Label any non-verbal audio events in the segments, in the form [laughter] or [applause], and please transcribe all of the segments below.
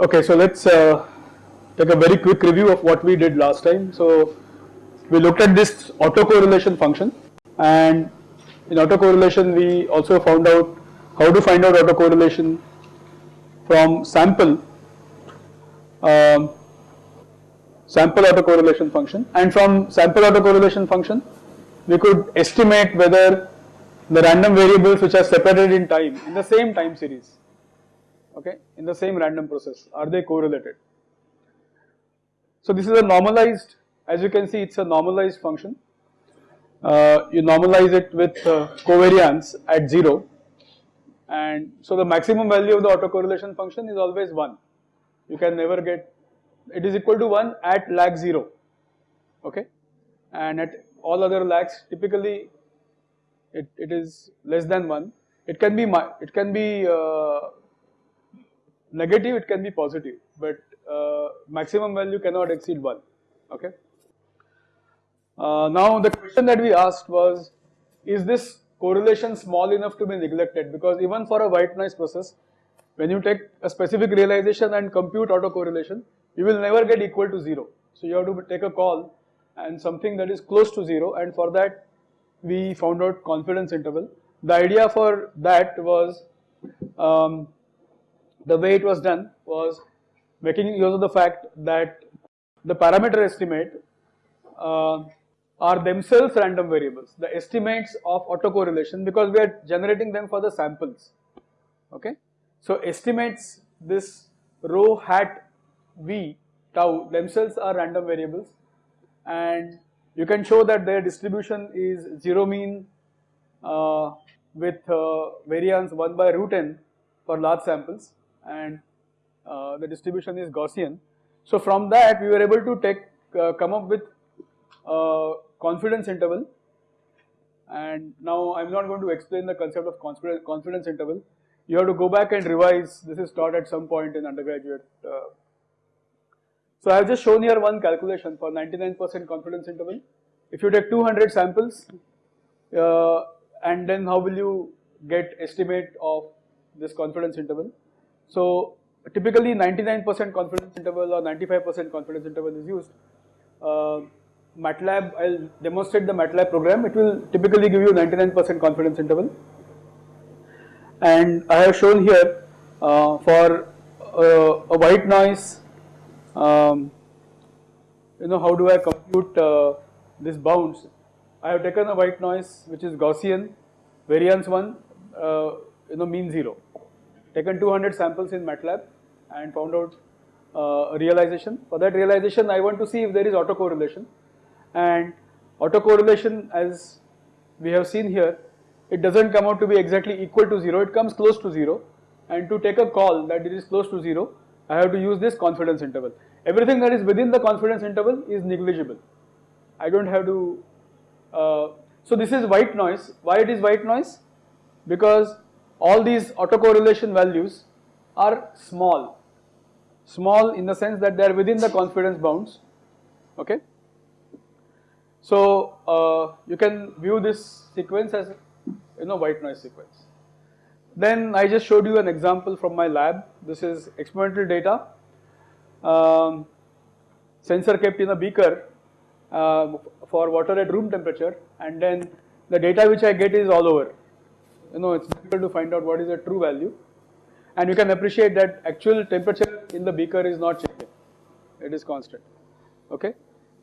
Okay, so let's uh, take a very quick review of what we did last time. So we looked at this autocorrelation function and in autocorrelation we also found out how to find out autocorrelation from sample um, sample autocorrelation function and from sample autocorrelation function we could estimate whether the random variables which are separated in time in the same time series okay? In the same random process. Are they correlated? So this is a normalized as you can see it's a normalized function. Uh, you normalize it with uh, covariance at 0 and so the maximum value of the autocorrelation function is always 1 you can never get it is equal to 1 at lag 0 okay? And at all other lags typically it, it is less than 1 it can be it can be uh, negative it can be positive but uh, maximum value cannot exceed 1 okay. Uh, now the question that we asked was is this correlation small enough to be neglected because even for a white noise process when you take a specific realization and compute autocorrelation you will never get equal to 0. So you have to take a call and something that is close to 0 and for that we found out confidence interval. The idea for that was um, the way it was done was making use of the fact that the parameter estimate uh, are themselves random variables, the estimates of autocorrelation because we are generating them for the samples, okay. So estimates this rho hat v tau themselves are random variables. And you can show that their distribution is 0 mean uh, with uh, variance 1 by root n for large samples and uh, the distribution is Gaussian. So from that we were able to take uh, come up with uh, confidence interval and now I am not going to explain the concept of confidence interval. You have to go back and revise this is taught at some point in undergraduate. Uh. so I have just shown here one calculation for 99% confidence interval. If you take 200 samples uh, and then how will you get estimate of this confidence interval. So typically 99% confidence interval or 95% confidence interval is used. Uh, MATLAB, I'll demonstrate the MATLAB program, it will typically give you 99% confidence interval. And I have shown here uh, for uh, a white noise, um, you know how do I compute uh, this bounds. I have taken a white noise which is Gaussian, variance 1, uh, you know mean 0 taken 200 samples in MATLAB and found out uh, realization. For that realization I want to see if there is autocorrelation and autocorrelation as we have seen here it does not come out to be exactly equal to 0 it comes close to 0 and to take a call that it is close to 0 I have to use this confidence interval. Everything that is within the confidence interval is negligible. I do not have to, uh, so this is white noise. Why it is white noise? Because all these autocorrelation values are small, small in the sense that they are within the confidence bounds, okay. So uh, you can view this sequence as you know white noise sequence. Then I just showed you an example from my lab. This is experimental data. Um, sensor kept in a beaker uh, for water at room temperature and then the data which I get is all over you know it's difficult to find out what is the true value and you can appreciate that actual temperature in the beaker is not changing, it is constant, okay.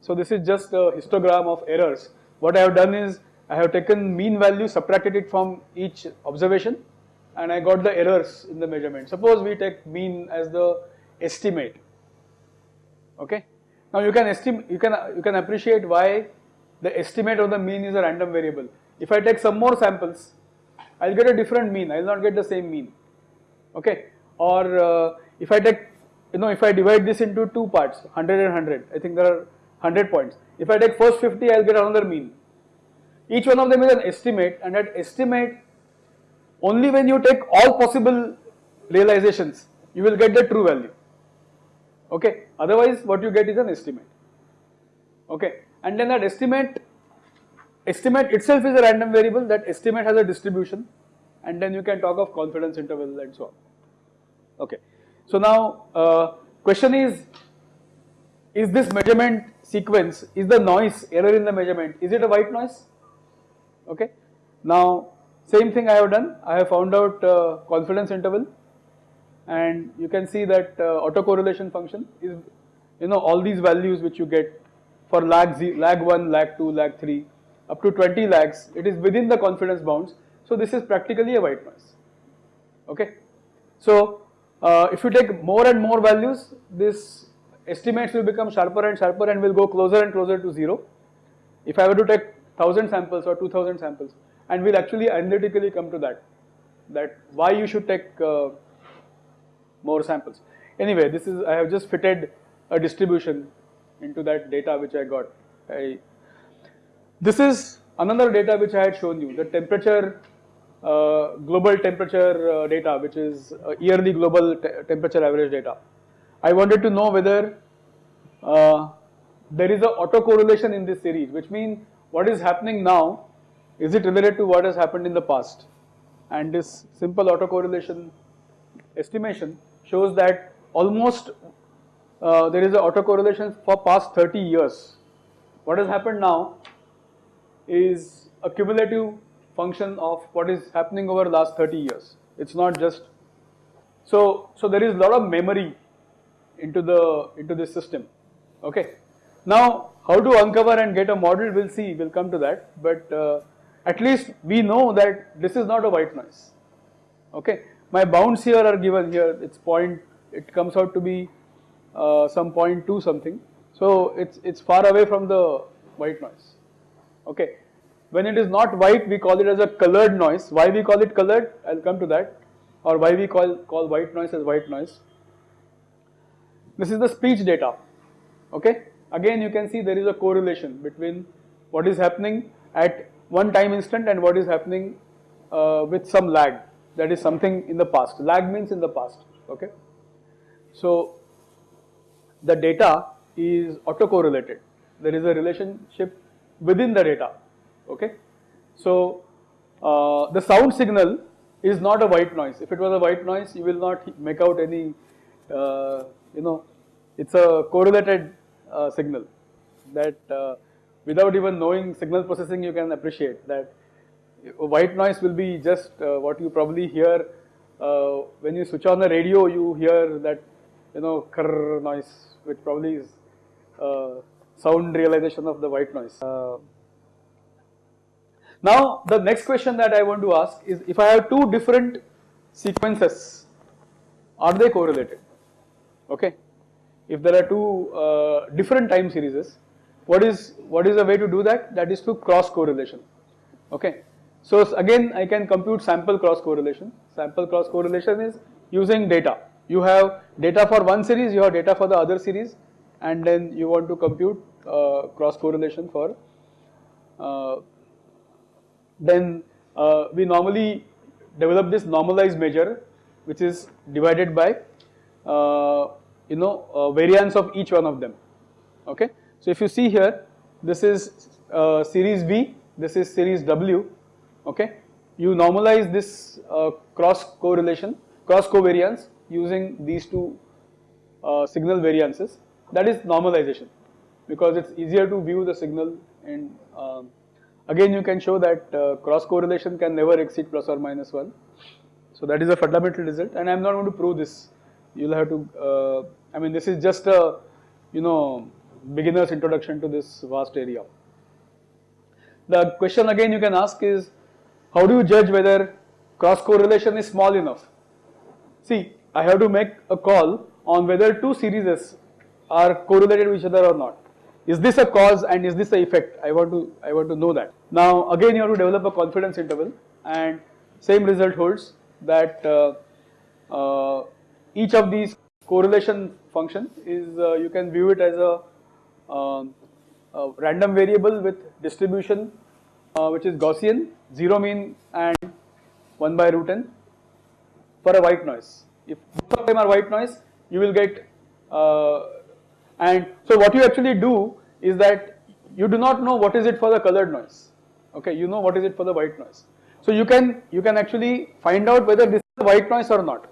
So this is just a histogram of errors. What I have done is I have taken mean value, subtracted it from each observation and I got the errors in the measurement. Suppose we take mean as the estimate, okay. Now you can estimate, you can, you can appreciate why the estimate of the mean is a random variable. If I take some more samples, I will get a different mean, I will not get the same mean, okay. Or uh, if I take, you know, if I divide this into two parts, 100 and 100, I think there are 100 points. If I take first 50, I will get another mean. Each one of them is an estimate and that estimate, only when you take all possible realizations, you will get the true value, okay. Otherwise, what you get is an estimate, okay. And then that estimate Estimate itself is a random variable that estimate has a distribution and then you can talk of confidence interval and so on. Okay. So now uh, question is, is this measurement sequence, is the noise error in the measurement, is it a white noise? Okay. Now same thing I have done, I have found out uh, confidence interval and you can see that uh, autocorrelation function is you know all these values which you get for lag, z, lag 1, lag 2, lag 3 up to 20 lags it is within the confidence bounds so this is practically a white noise okay. So uh, if you take more and more values this estimates will become sharper and sharper and will go closer and closer to 0. If I were to take 1000 samples or 2000 samples and we'll actually analytically come to that that why you should take uh, more samples. Anyway this is I have just fitted a distribution into that data which I got. I, this is another data which I had shown you the temperature uh, global temperature uh, data which is uh, yearly global te temperature average data. I wanted to know whether uh, there is a autocorrelation in this series which means what is happening now is it related to what has happened in the past and this simple autocorrelation estimation shows that almost uh, there is an autocorrelation for past 30 years. What has happened now is a cumulative function of what is happening over the last 30 years. It's not just so so there is a lot of memory into the into this system. Okay. Now how to uncover and get a model we'll see we'll come to that but uh, at least we know that this is not a white noise. Okay. My bounds here are given here it's point it comes out to be uh, some point two something. So it's it's far away from the white noise. Okay. When it is not white, we call it as a colored noise. Why we call it colored? I'll come to that. Or why we call call white noise as white noise. This is the speech data. Okay. Again, you can see there is a correlation between what is happening at one time instant and what is happening uh, with some lag. That is something in the past. Lag means in the past. Okay. So the data is autocorrelated. There is a relationship within the data. Okay. So uh, the sound signal is not a white noise. If it was a white noise, you will not make out any, uh, you know, it's a correlated uh, signal that uh, without even knowing signal processing, you can appreciate that white noise will be just uh, what you probably hear uh, when you switch on the radio, you hear that you know noise which probably is sound realization of the white noise. Uh, now the next question that I want to ask is if I have two different sequences, are they correlated? Okay. If there are two uh, different time series, what is what is the way to do that? That is through cross correlation. Okay. So again I can compute sample cross correlation. Sample cross correlation is using data you have data for one series, you have data for the other series and then you want to compute uh, cross correlation for uh, then uh, we normally develop this normalized measure which is divided by uh, you know uh, variance of each one of them okay. So if you see here this is uh, series B this is series W okay. You normalize this cross correlation, cross covariance using these two signal variances that is normalization because it's easier to view the signal and um, again you can show that uh, cross correlation can never exceed plus or minus 1. So that is a fundamental result and I am not going to prove this you will have to uh, I mean this is just a you know beginner's introduction to this vast area. The question again you can ask is how do you judge whether cross correlation is small enough? See I have to make a call on whether two series are correlated with each other or not. Is this a cause and is this a effect? I want to I want to know that. Now again you have to develop a confidence interval and same result holds that uh, uh, each of these correlation function is uh, you can view it as a, um, a random variable with distribution uh, which is Gaussian, 0 mean and 1 by root n for a white noise. If both of them are white noise, you will get uh, and so what you actually do is that you do not know what is it for the colored noise. Okay, you know what is it for the white noise. So you can you can actually find out whether this is white noise or not.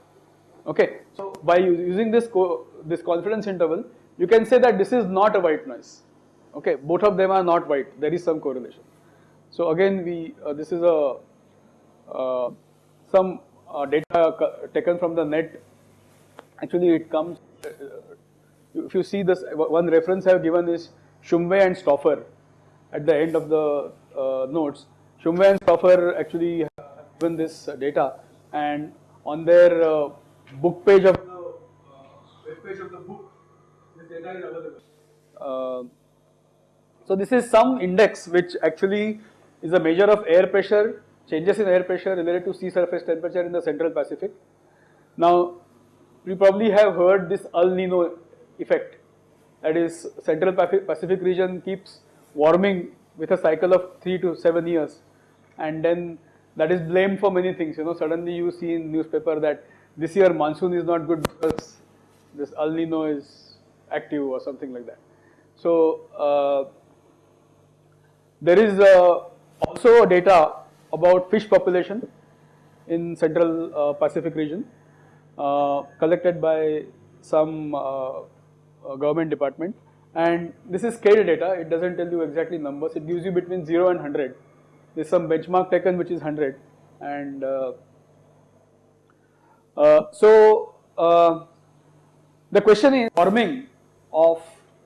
Okay, so by using this this confidence interval, you can say that this is not a white noise. Okay, both of them are not white. There is some correlation. So again, we uh, this is a uh, some uh, data taken from the net. Actually, it comes. Uh, if you see this, one reference I have given is Shumway and Stoffer at the end of the uh, notes. Shumway and Stoffer actually have given this data, and on their uh, book page of the web page of the book, this data is available. so this is some index which actually is a measure of air pressure changes in air pressure related to sea surface temperature in the central Pacific. Now, we probably have heard this El Nino effect. That is central Pacific region keeps warming with a cycle of 3 to 7 years. And then that is blamed for many things. You know suddenly you see in newspaper that this year monsoon is not good because this El Nino is active or something like that. So, uh, there is uh, also data about fish population in central uh, Pacific region uh, collected by some uh, government department. And this is scale data. It does not tell you exactly numbers. It gives you between 0 and 100 there is some benchmark taken which is 100 and uh, uh, so uh, the question is warming of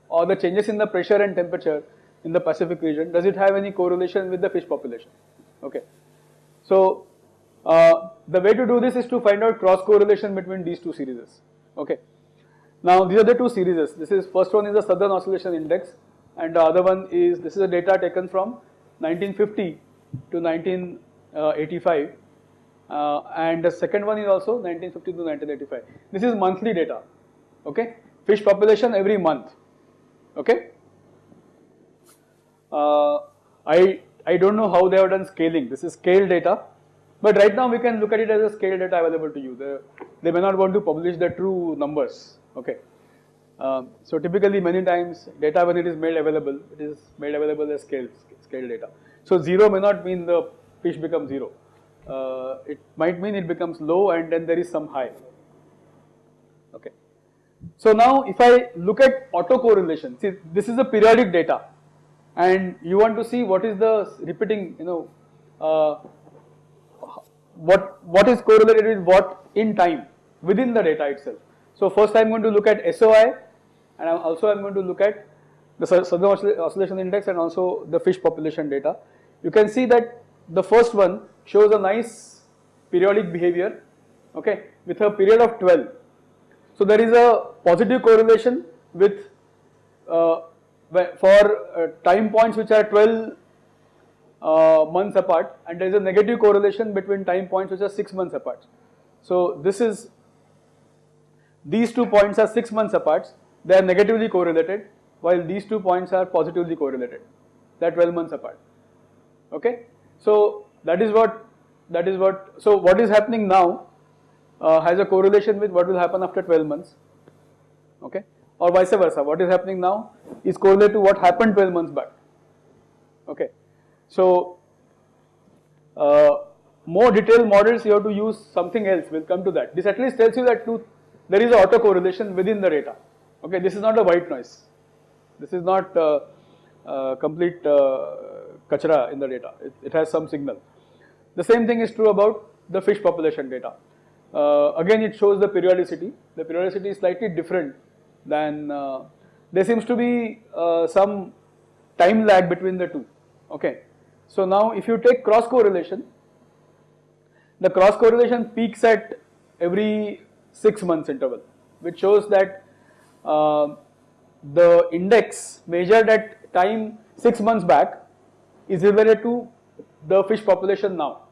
or the changes in the pressure and temperature in the Pacific region does it have any correlation with the fish population? Okay. So, uh, the way to do this is to find out cross correlation between these two series. Okay. Now, these are the two series. This is first one is the Southern Oscillation Index, and the other one is this is a data taken from 1950 to 1985, uh, and the second one is also 1950 to 1985. This is monthly data. Okay, fish population every month. Okay. Uh, I I don't know how they have done scaling. This is scale data, but right now we can look at it as a scale data available to you. They, they may not want to publish the true numbers. Okay. Um, so typically many times data when it is made available, it is made available as scale, scale data. So zero may not mean the fish becomes zero. Uh, it might mean it becomes low and then there is some high. Okay. So now if I look at autocorrelation, see this is a periodic data and you want to see what is the repeating you know uh, what what is correlated with what in time within the data itself. So first I am going to look at SOI and also I am going to look at the Southern Oscillation Index and also the fish population data. You can see that the first one shows a nice periodic behavior okay with a period of 12. So there is a positive correlation with uh, for uh, time points which are 12 uh, months apart and there is a negative correlation between time points which are 6 months apart. So this is these two points are 6 months apart they are negatively correlated while these two points are positively correlated they are 12 months apart okay. So that is what that is what so what is happening now uh, has a correlation with what will happen after 12 months okay or vice versa. What is happening now is correlated to what happened 12 months back. Okay. So, uh, more detailed models you have to use something else, we will come to that. This at least tells you that two, there is a autocorrelation within the data. Okay, this is not a white noise. This is not uh, uh, complete uh, kachra in the data, it, it, has some signal. The same thing is true about the fish population data. Uh, again it shows the periodicity, the periodicity is slightly different than uh, there seems to be uh, some time lag between the two. Okay. So now if you take cross correlation, the cross correlation peaks at every 6 months interval which shows that uh, the index measured at time 6 months back is related to the fish population now.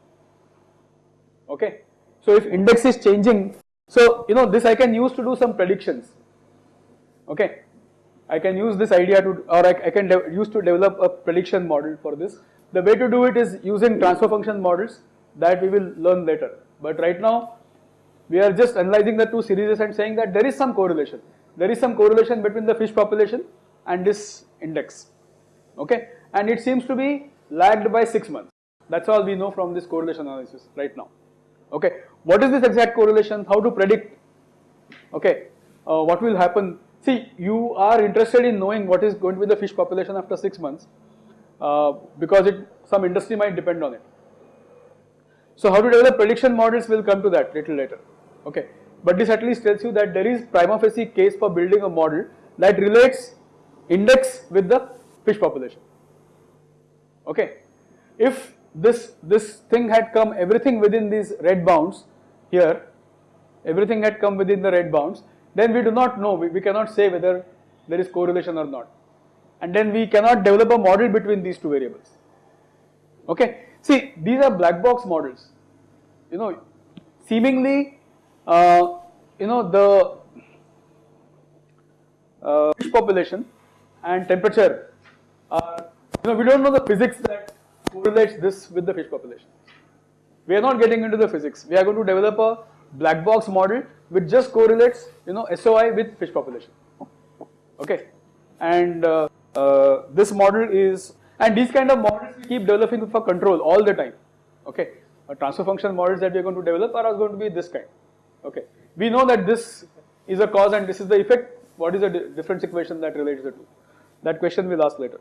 Okay. So if index is changing, so you know this I can use to do some predictions okay. I can use this idea to or I, I can use to develop a prediction model for this. The way to do it is using transfer function models that we will learn later. But right now we are just analyzing the two series and saying that there is some correlation. There is some correlation between the fish population and this index okay and it seems to be lagged by 6 months. That is all we know from this correlation analysis right now okay. What is this exact correlation, how to predict Okay, uh, what will happen? See, you are interested in knowing what is going to be the fish population after six months uh, because it some industry might depend on it. So how to develop prediction models will come to that little later. Okay, but this at least tells you that there is prima facie case for building a model that relates index with the fish population. Okay, if this this thing had come everything within these red bounds here, everything had come within the red bounds, then we do not know, we, we cannot say whether there is correlation or not. And then we cannot develop a model between these two variables. Okay, see these are black box models. You know, seemingly, uh, you know the uh, fish population and temperature are, you know, we don't know the physics that correlates this with the fish population. We are not getting into the physics. We are going to develop a black box model which just correlates, you know, SOI with fish population. Okay, and uh, uh, this model is, and these kind of models we keep developing for control all the time. Okay, uh, transfer function models that we are going to develop are going to be this kind. Okay, we know that this is a cause and this is the effect. What is the difference equation that relates the two? That question we'll ask later.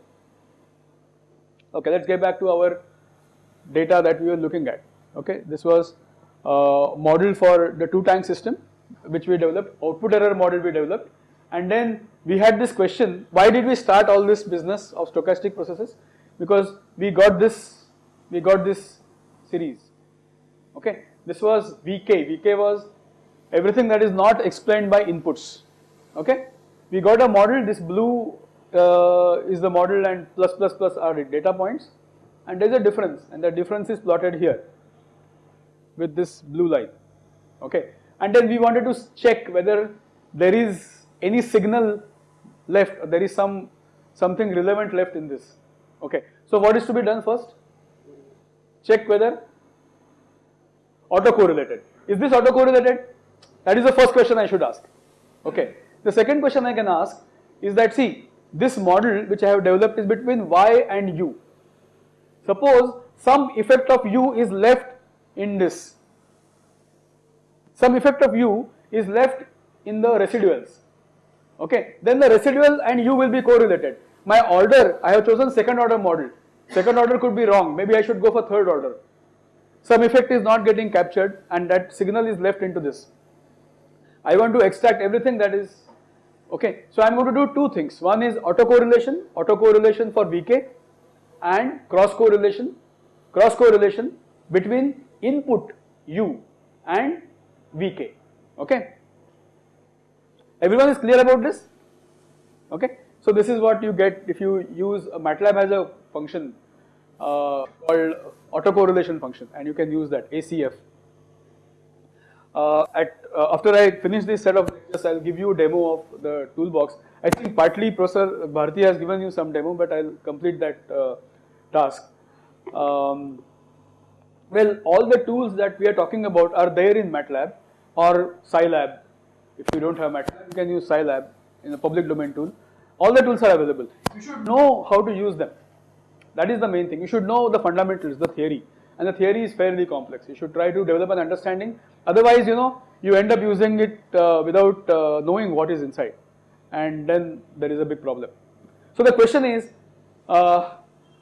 Okay, let's get back to our data that we were looking at. Okay, this was uh, model for the two tank system which we developed, output error model we developed and then we had this question, why did we start all this business of stochastic processes? Because we got this, we got this series, okay. This was VK, VK was everything that is not explained by inputs, okay. We got a model, this blue uh, is the model and plus plus plus are the data points and there is a difference and the difference is plotted here with this blue line, okay. And then we wanted to check whether there is any signal left, there is some something relevant left in this, okay. So what is to be done first? Check whether autocorrelated. Is this autocorrelated? That is the first question I should ask, okay. The second question I can ask is that see, this model which I have developed is between y and u. Suppose some effect of u is left in this. Some effect of u is left in the residuals. Okay, then the residual and u will be correlated. My order, I have chosen second order model. Second order could be wrong. Maybe I should go for third order. Some effect is not getting captured and that signal is left into this. I want to extract everything that is okay. So I am going to do two things. One is autocorrelation, autocorrelation for VK and cross correlation, cross correlation between input U and VK, okay. Everyone is clear about this, okay. So this is what you get if you use MATLAB as a function uh, called autocorrelation function and you can use that ACF. Uh, at, uh, after I finish this set of lectures, I will give you a demo of the toolbox. I think partly Professor Bharti has given you some demo, but I will complete that uh, task. Um, well, all the tools that we are talking about are there in MATLAB or Scilab. If you don't have MATLAB, you can use Scilab in a public domain tool. All the tools are available. You should know how to use them. That is the main thing. You should know the fundamentals, the theory. And the theory is fairly complex. You should try to develop an understanding. Otherwise, you know, you end up using it uh, without uh, knowing what is inside. And then there is a big problem. So the question is, uh,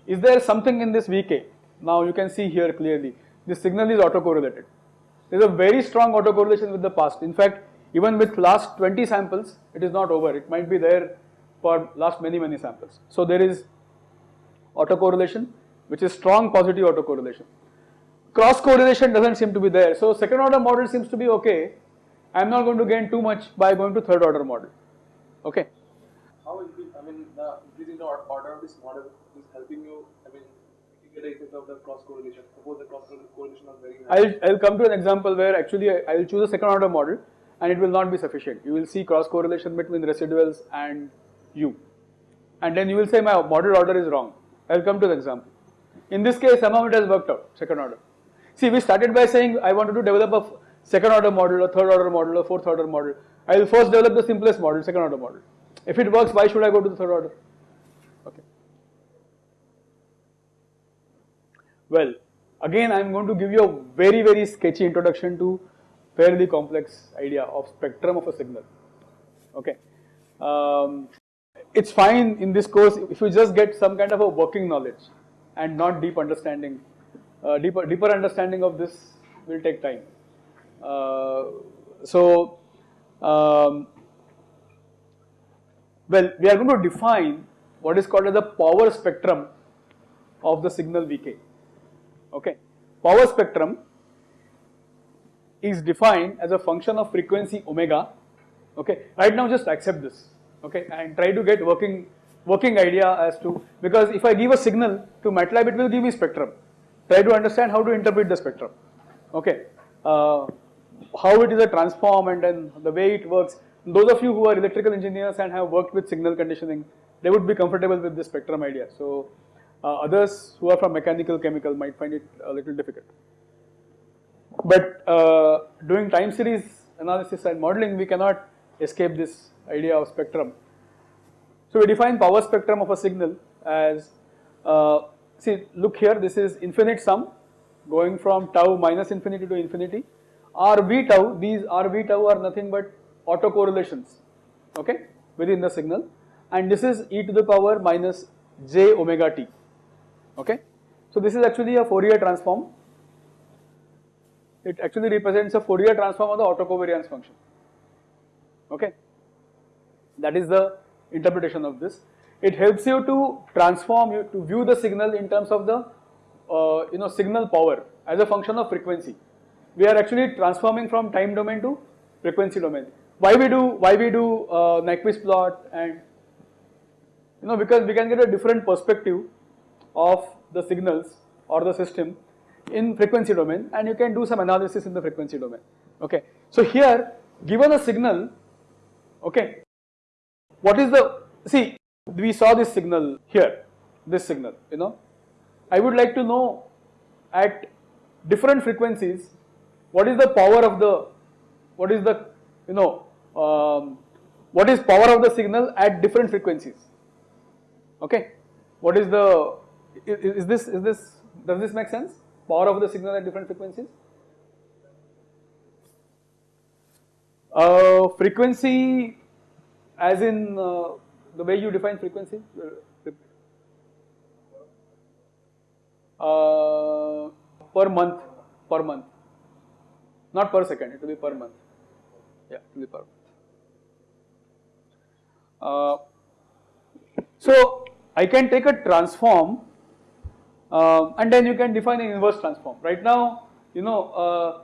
is there something in this VK? Now you can see here clearly, this signal is autocorrelated. There is a very strong autocorrelation with the past. In fact, even with last 20 samples, it is not over. It might be there for last many, many samples. So there is autocorrelation, which is strong positive autocorrelation. Cross correlation doesn't seem to be there. So second order model seems to be okay. I'm not going to gain too much by going to third order model. Okay. How is it, I mean, the increasing the order of this model is helping you, I mean, mitigate the effect of the cross correlation. Suppose the cross correlation is very high. I'll, I'll come to an example where actually I will choose a second order model and it will not be sufficient. You will see cross correlation between residuals and U. And then you will say my model order is wrong. I'll come to the example. In this case, somehow it has worked out, second order. See, we started by saying I wanted to develop a second order model, a third order model, a fourth order model. I will first develop the simplest model, second order model. If it works, why should I go to the third order? Okay. Well, again, I am going to give you a very, very sketchy introduction to fairly complex idea of spectrum of a signal. Okay. Um, it's fine in this course if you just get some kind of a working knowledge and not deep understanding. Uh, deeper, deeper understanding of this will take time. Uh, so, um, well, we are going to define what is called as the power spectrum of the signal Vk. Okay, power spectrum is defined as a function of frequency omega. Okay, right now just accept this. Okay, and try to get working working idea as to because if I give a signal to MATLAB, it will give me spectrum. Try to understand how to interpret the spectrum. Okay, uh, how it is a transform and then the way it works. Those of you who are electrical engineers and have worked with signal conditioning, they would be comfortable with the spectrum idea. So uh, others who are from mechanical chemical might find it a little difficult. But uh, doing time series analysis and modeling, we cannot escape this idea of spectrum. So we define power spectrum of a signal as, uh, see look here this is infinite sum going from tau minus infinity to infinity. RV tau, these RV tau are nothing but autocorrelations okay, within the signal and this is e to the power minus j omega t. Okay. So this is actually a Fourier transform. It actually represents a Fourier transform of the autocovariance function. Okay. That is the interpretation of this. It helps you to transform you to view the signal in terms of the uh, you know signal power as a function of frequency. We are actually transforming from time domain to frequency domain. Why we do why we do uh, Nyquist plot and you know because we can get a different perspective of the signals or the system in frequency domain and you can do some analysis in the frequency domain. Okay. So here given a signal, okay, what is the, see we saw this signal here, this signal, you know. I would like to know at different frequencies what is the power of the, what is the, you know, um, what is power of the signal at different frequencies, okay. What is the is, is this is this does this make sense? Power of the signal at different frequencies. Uh, frequency, as in uh, the way you define frequency. Uh, per month, per month, not per second. It will be per month. Yeah, it will be per month. Uh, so I can take a transform uh, and then you can define an inverse transform. Right now, you know, uh,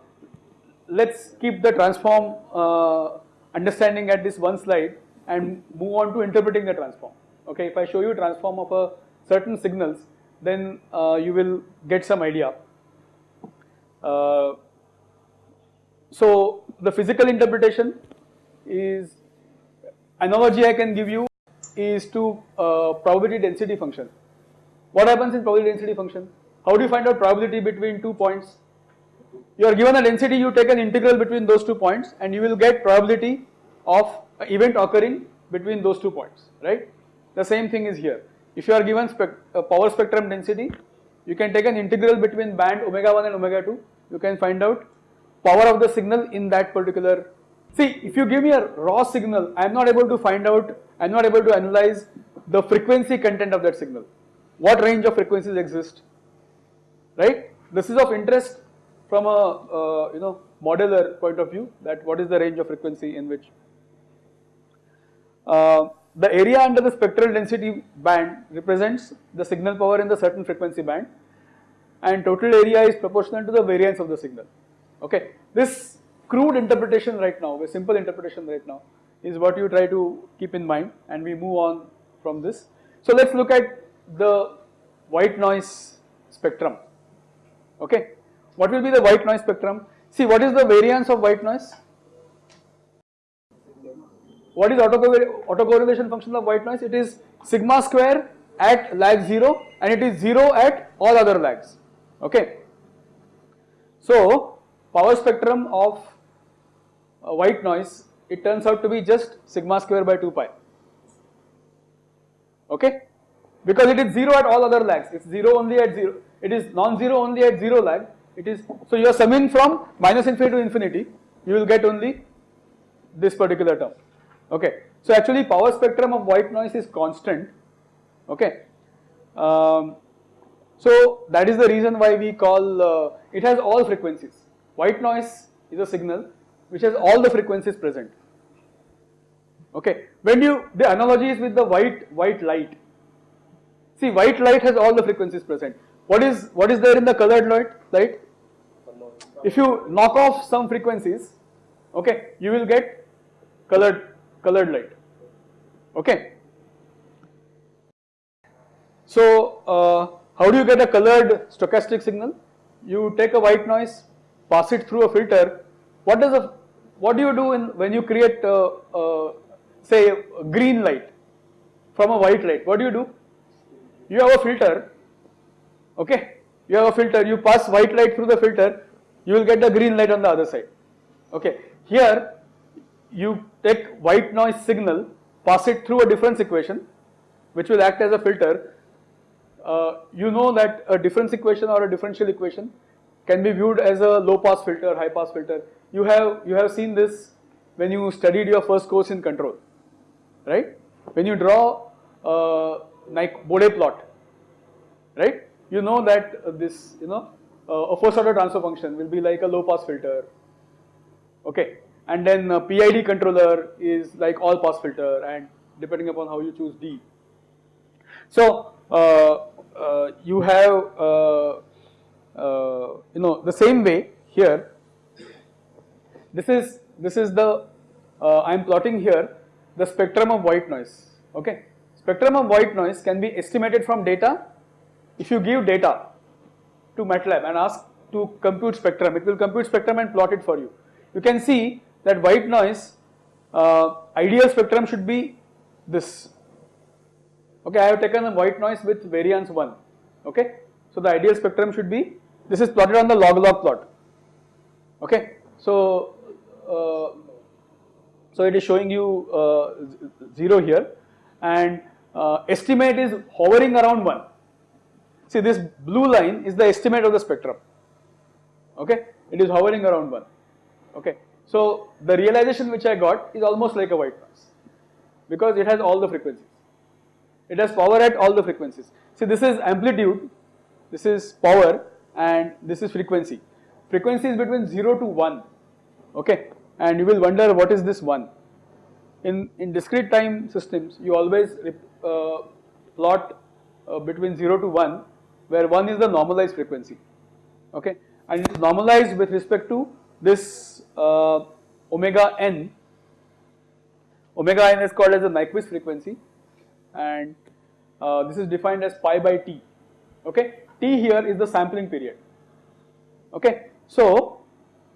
let's keep the transform uh, understanding at this one slide and move on to interpreting the transform. Okay, if I show you transform of a certain signals, then uh, you will get some idea. Uh, so the physical interpretation is analogy I can give you is to uh, probability density function. What happens in probability density function? How do you find out probability between two points? You are given a density, you take an integral between those two points and you will get probability of event occurring between those two points, right? The same thing is here. If you are given spec power spectrum density, you can take an integral between band omega 1 and omega 2, you can find out power of the signal in that particular. See, if you give me a raw signal, I am not able to find out, I am not able to analyze the frequency content of that signal what range of frequencies exist, right? This is of interest from a uh, you know modeler point of view that what is the range of frequency in which uh, Uh, the area under the spectral density band represents the signal power in the certain frequency band and total area is proportional to the variance of the signal. Okay, this crude interpretation right now, a simple interpretation right now is what you try to keep in mind and we move on from this. So let's look at the white noise spectrum. Okay, what will be the white noise spectrum? See, what is the variance of white noise? What is autocorrelation function of white noise? It is sigma square at lag 0 and it is 0 at all other lags. Okay. So, power spectrum of uh, white noise, it turns out to be just sigma square by 2 pi. Okay because it is 0 at all other lags, it is 0 only at 0, it is non-zero only at 0 lag, it is, so you are summing from minus infinity to infinity you will get only this particular term. Okay. So actually power spectrum of white noise is constant. Okay. Um, so that is the reason why we call uh, it has all frequencies. White noise is a signal which has all the frequencies present. Okay. When you the analogy is with the white white light. See white light has all the frequencies present. What is what is there in the colored light? Light. If you knock off some frequencies, okay, you will get colored colored light. Okay. So uh, how do you get a colored stochastic signal? You take a white noise, pass it through a filter. What does a what do you do in when you create uh, uh, say green light from a white light? What do you do? You have a filter. Okay. You have a filter. You pass white light through the filter. You will get the green light on the other side. Okay. Here you take white noise signal, pass it through a difference equation, which will act as a filter. Uh, you know that a difference equation or a differential equation can be viewed as a low pass filter, high pass filter. You have you have seen this when you studied your first course in control, right? When you draw uh, like Bode plot, right? You know that this you know uh, a first order transfer function will be like a low pass filter. Okay, and then uh, PID controller is like all pass filter and depending upon how you choose D. So uh, uh, you have you know the same way here. This is this is the uh, I am plotting here the spectrum of white noise. Okay, spectrum of white noise can be estimated from data. If you give data to MATLAB and ask to compute spectrum, it will compute spectrum and plot it for you. You can see that white noise uh, ideal spectrum should be this. Okay, I have taken a white noise with variance 1. Okay, so the ideal spectrum should be this is plotted on the log log plot. Okay, so uh, so it is showing you uh, 0 here and uh, estimate is hovering around 1. See this blue line is the estimate of the spectrum. Okay, it is hovering around 1. Okay, so the realization which I got is almost like a white noise because it has all the frequencies. It has power at all the frequencies. See this is amplitude, this is power and this is frequency. Frequency is between 0 to 1 okay and you will wonder what is this 1. In, in discrete time systems you always uh, plot uh, between 0 to 1 where 1 is the normalized frequency okay and it is normalized with respect to this uh, omega n, omega n is called as the Nyquist frequency and uh, this is defined as pi by t, okay. T here is the sampling period, okay. So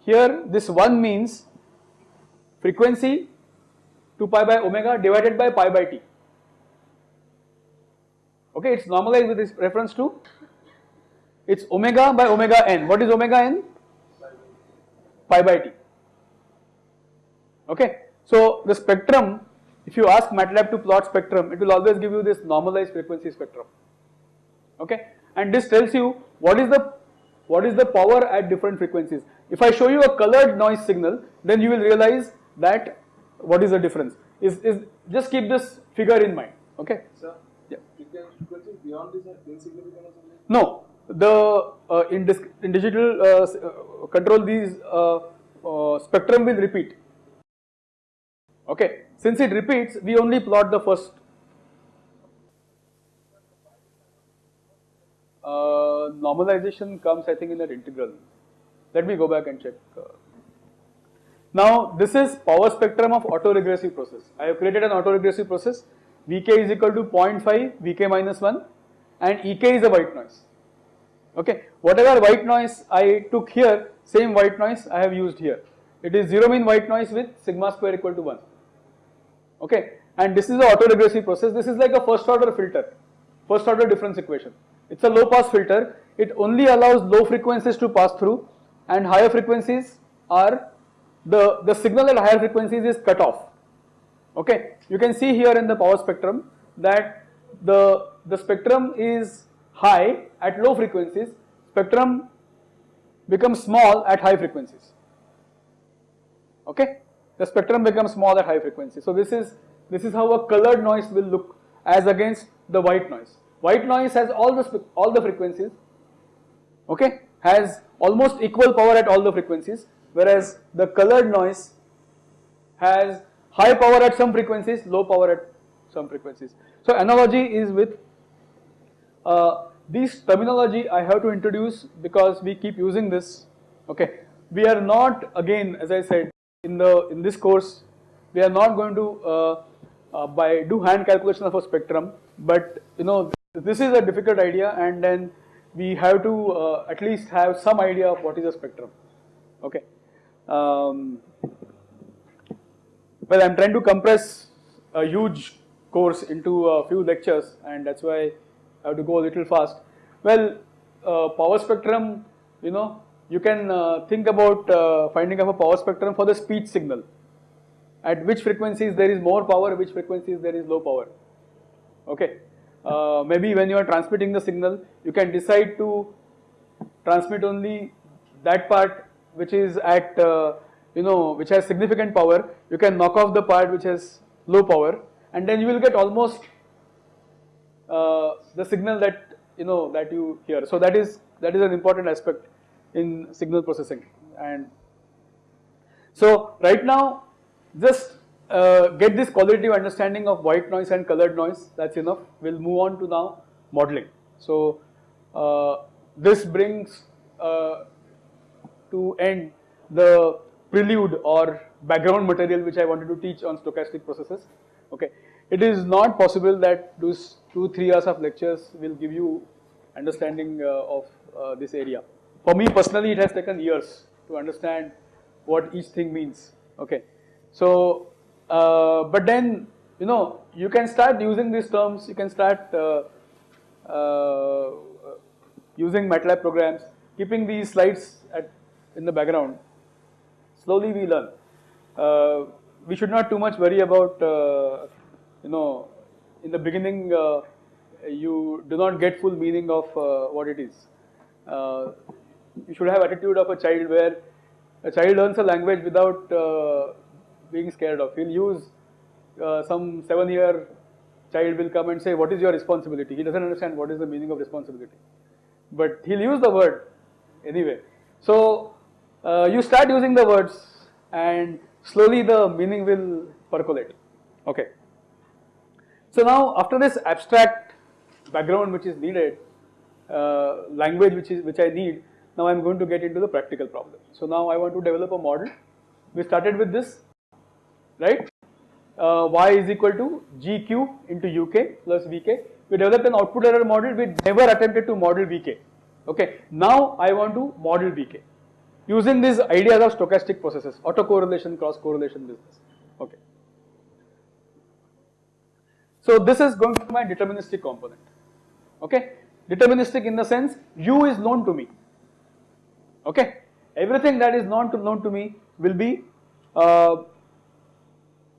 here this 1 means frequency 2 pi by omega divided by pi by t, okay. It is normalized with this reference to it's omega by omega n. What is omega n? pi by t. Okay. So the spectrum, if you ask MATLAB to plot spectrum, it will always give you this normalized frequency spectrum. Okay. And this tells you what is the what is the power at different frequencies. If I show you a colored noise signal, then you will realize that what is the difference. Is is just keep this figure in mind. Okay. Sir, Yeah. frequencies beyond this are insignificant or something? No, the uh, in, in digital uh, uh, control these uh, uh, spectrum will repeat. Okay, since it repeats, we only plot the first. Uh, normalization comes, I think, in that integral. Let me go back and check. Uh, now, this is power spectrum of autoregressive process. I have created an autoregressive process. Vk is equal to 0.5, Vk minus 1 and Ek is a white noise. Okay, whatever white noise I took here, same white noise I have used here. It is zero mean white noise with sigma square equal to 1. Okay, and this is the autoregressive process. This is like a first order filter, first order difference equation. It's a low pass filter. It only allows low frequencies to pass through and higher frequencies are the, the signal at higher frequencies is cut off. Okay, you can see here in the power spectrum that the, the spectrum is high at low frequencies, spectrum becomes small at high frequencies. Okay, the spectrum becomes small at high frequency. So this is this is how a colored noise will look as against the white noise. White noise has all the all the frequencies. Okay, has almost equal power at all the frequencies, whereas the colored noise has high power at some frequencies, low power at some frequencies. So analogy is with uh, this terminology I have to introduce because we keep using this. Okay, we are not again as I said in the in this course we are not going to uh, uh, by do hand calculation of a spectrum, but you know this is a difficult idea and then we have to uh, at least have some idea of what is a spectrum. Okay. Um, well, I'm trying to compress a huge course into a few lectures and that's why I have to go a little fast. Well, uh, power spectrum, you know, you can uh, think about uh, finding of a power spectrum for the speech signal. At which frequencies there is more power, which frequencies there is low power. Okay. Uh, maybe when you are transmitting the signal, you can decide to transmit only that part which is at uh, you know which has significant power. You can knock off the part which has low power, and then you will get almost uh, the signal that you know that you hear. So that is that is an important aspect in signal processing. And so right now, just uh, get this qualitative understanding of white noise and colored noise. That's enough. We'll move on to now modeling. So uh, this brings uh, to end the prelude or background material which I wanted to teach on stochastic processes. Okay, it is not possible that those two three hours of lectures will give you understanding uh, of uh, this area. For me personally, it has taken years to understand what each thing means. Okay, so uh, but then you know you can start using these terms. You can start uh, uh, using MATLAB programs, keeping these slides at, in the background. Slowly we learn. Uh, we should not too much worry about you know in the beginning you do not get full meaning of what it is. You should have attitude of a child where a child learns a language without uh, being scared of. He'll use uh, some seven year child will come and say, what is your responsibility? He doesn't understand what is the meaning of responsibility. But he'll use the word anyway. So uh, you start using the words and slowly the meaning will percolate. Okay. So now after this abstract background which is needed, uh, language which is which I need, now I am going to get into the practical problem. So now I want to develop a model. We started with this, right? Uh, y is equal to gq into uk plus vk. We developed an output error model. We never attempted to model vk. Okay. Now I want to model vk using these ideas of stochastic processes, autocorrelation, cross correlation business. Okay. So this is going to be my deterministic component. Okay. Deterministic in the sense u is known to me okay. Everything that is to, known to me will be uh,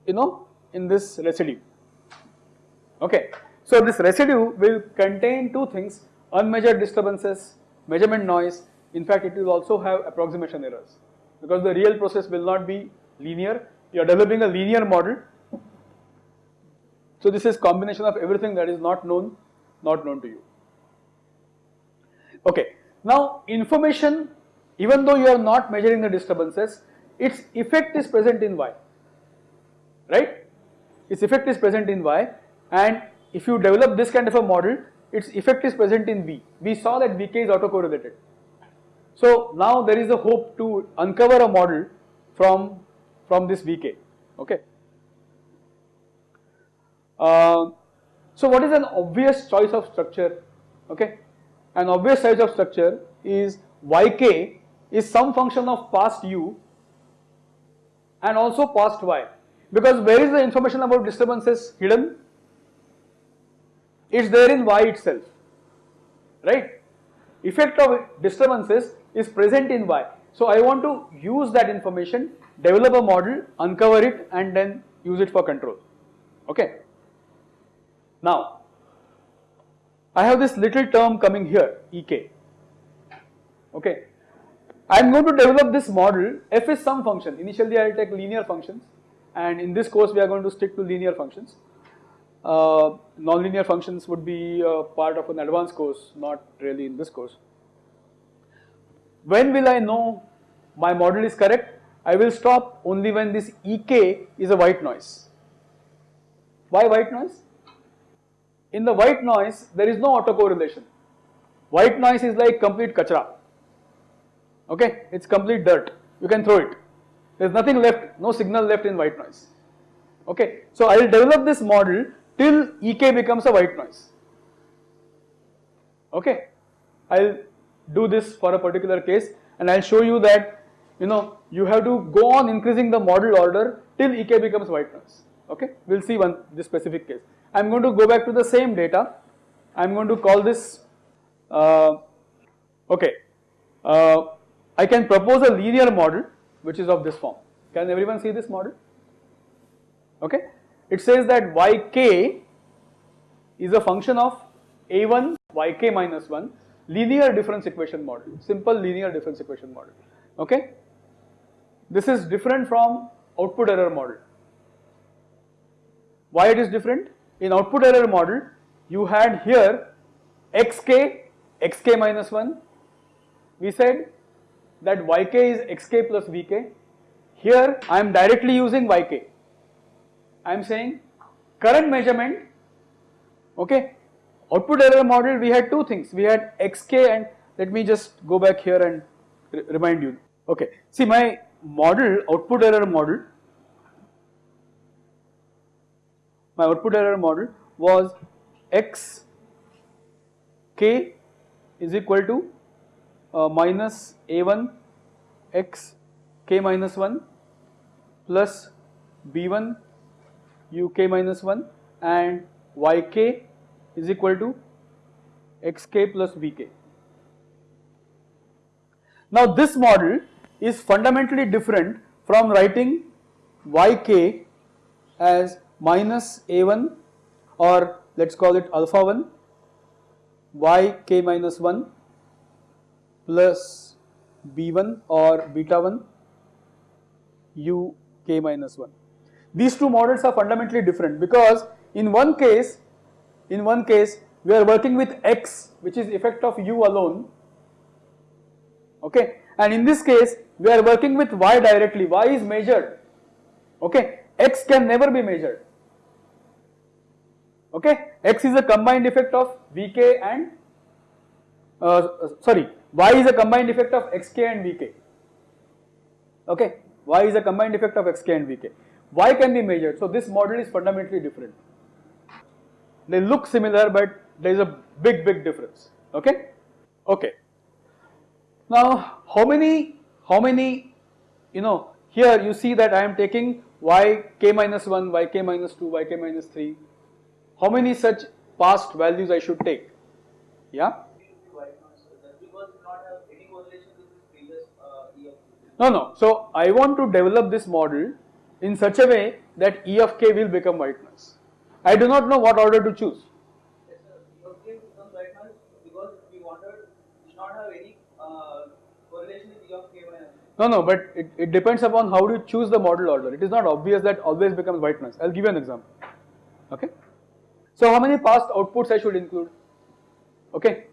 you know in this residue okay. So this residue will contain two things unmeasured disturbances, measurement noise in fact it will also have approximation errors because the real process will not be linear you are developing a linear model. So this is combination of everything that is not known not known to you. Okay. Now information even though you are not measuring the disturbances, its effect is present in Y, right? Its effect is present in Y and if you develop this kind of a model, its effect is present in V. We saw that Vk is autocorrelated. So now there is a hope to uncover a model from, from this Vk, okay. Uh, so what is an obvious choice of structure, okay? An obvious choice of structure is Yk is some function of past u and also past y because where is the information about disturbances hidden? It is there in y itself, right? Effect of disturbances is present in y. So I want to use that information, develop a model, uncover it and then use it for control, okay. Now, I have this little term coming here, ek, okay. I am going to develop this model, f is some function, initially I will take linear functions and in this course we are going to stick to linear functions. Uh, nonlinear functions would be uh, part of an advanced course, not really in this course. When will I know my model is correct? I will stop only when this Ek is a white noise. Why white noise? In the white noise, there is no autocorrelation. White noise is like complete kachra. Okay, it's complete dirt. You can throw it. There's nothing left, no signal left in white noise. Okay, so I will develop this model till Ek becomes a white noise. Okay, I'll do this for a particular case and I'll show you that you know you have to go on increasing the model order till Ek becomes white noise. Okay, we'll see one this specific case. I'm going to go back to the same data. I'm going to call this. Uh, okay, uh, I can propose a linear model which is of this form. Can everyone see this model? Okay, it says that yk is a function of a1 yk minus 1 linear difference equation model, simple linear difference equation model. Okay, this is different from output error model. Why it is different? In output error model, you had here xk, xk minus 1. We said that yk is xk plus vk. Here I am directly using yk. I am saying current measurement, okay. Output error model we had two things. We had xk and let me just go back here and remind you. Okay, see my model, output error model my output error model was x k is equal to uh, minus a1 x k minus 1 plus b1 u k minus 1 and yk is equal to xk plus vk. Now this model is fundamentally different from writing yk as minus a1 or let us call it alpha 1 y k minus 1 plus b1 or beta 1 u k minus 1. These two models are fundamentally different because in one case, in one case we are working with x which is effect of u alone okay? And in this case we are working with y directly, y is measured okay? X can never be measured okay? X is a combined effect of vk and uh, sorry y is a combined effect of xk and vk okay? Y is a combined effect of xk and vk y can be measured. So this model is fundamentally different. They look similar but there is a big big difference. Okay? Okay. Now how many how many you know here you see that I am taking y k minus 1 y k minus 2 y k minus 3 how many such past values I should take? Yeah? No, no. So I want to develop this model in such a way that E of k will become white noise. I do not know what order to choose. Yes, sir. E of k becomes white noise because we wanted should not have any uh, correlation with E of k minus. No, no, but it, it depends upon how you choose the model order. It is not obvious that always becomes white noise. I'll give you an example. Okay. So how many past outputs I should include? Okay.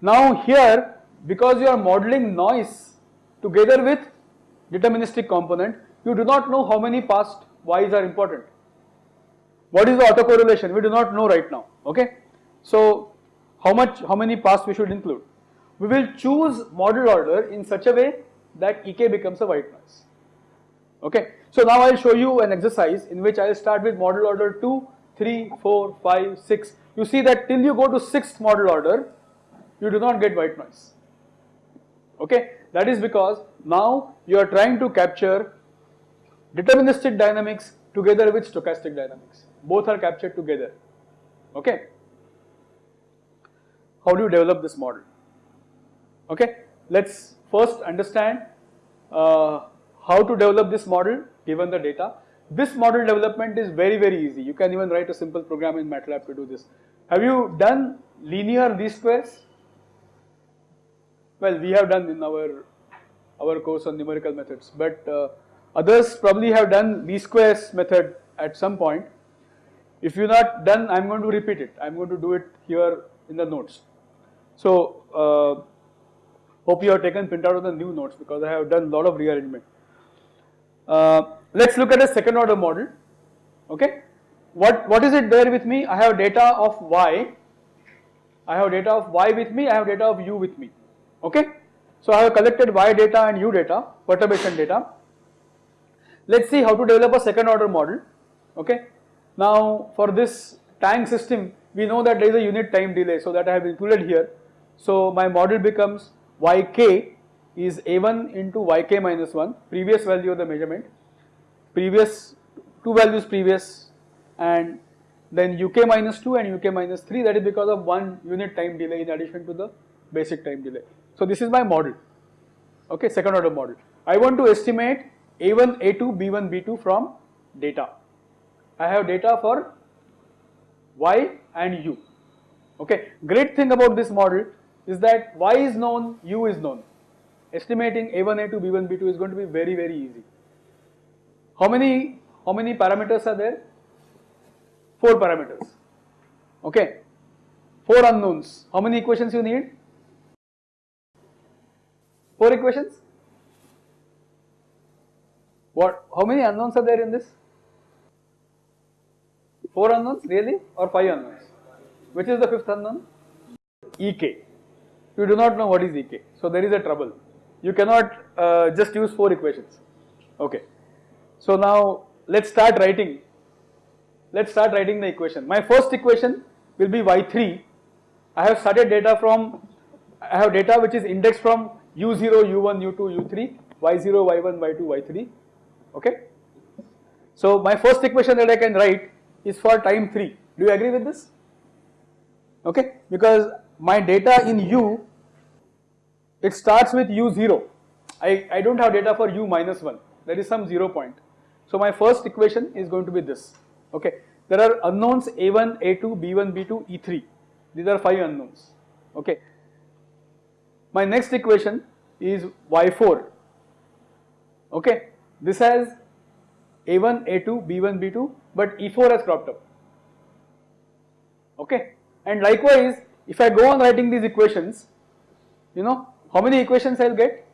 Now here because you are modeling noise together with deterministic component, you do not know how many past y's are important. What is the autocorrelation? We do not know right now. Okay. So how much, how many past we should include? We will choose model order in such a way that Ek becomes a white noise. Okay. So now I will show you an exercise in which I will start with model order 2 3, 4, 5, 6. You see that till you go to 6th model order, you do not get white noise. Okay, that is because now you are trying to capture deterministic dynamics together with stochastic dynamics. Both are captured together. Okay. How do you develop this model? Okay, let's first understand uh, how to develop this model given the data this model development is very very easy. You can even write a simple program in MATLAB to do this. Have you done linear least squares? Well, we have done in our our course on numerical methods, but uh, others probably have done least squares method at some point. If you are not done, I am going to repeat it. I am going to do it here in the notes. So, uh, hope you have taken printout of the new notes because I have done lot of rearrangement. Uh, let us look at a second order model. Okay, what what is it there with me? I have data of y. I have data of y with me. I have data of u with me. Okay, so I have collected y data and u data, perturbation data. Let us see how to develop a second order model. Okay, now for this tank system, we know that there is a unit time delay, so that I have included here. So my model becomes yk is a1 into yk minus 1 previous value of the measurement previous two values previous and then uk minus 2 and uk minus 3 that is because of one unit time delay in addition to the basic time delay. So this is my model. Okay second order model. I want to estimate a1 a2 b1 b2 from data. I have data for y and u. Okay great thing about this model is that y is known u is known. Estimating a1 a2 b1 b2 is going to be very very easy. How many how many parameters are there? Four parameters. Okay four unknowns. How many equations you need four equations? What how many unknowns are there in this? Four unknowns really? Or five unknowns? Which is the fifth unknown? Ek you do not know what is ek so there is a trouble. You cannot uh, just use four equations. Okay. So now let's start writing. Let's start writing the equation. My first equation will be y3 I have started data from I have data which is indexed from u0 u1 u2 u3 y0 y1 y2 y3 okay? So my first equation that I can write is for time 3 do you agree with this? Okay? Because my data in u it starts with u0 I, I don't have data for u minus 1 there is some 0 point. So my first equation is going to be this. Okay? There are unknowns a1 a2 b1 b2 e3 these are 5 unknowns. Okay my next equation is y4 okay? This has a1 a2 b1 b2 but e4 has cropped up. Okay? And likewise if I go on writing these equations you know how many equations I will get?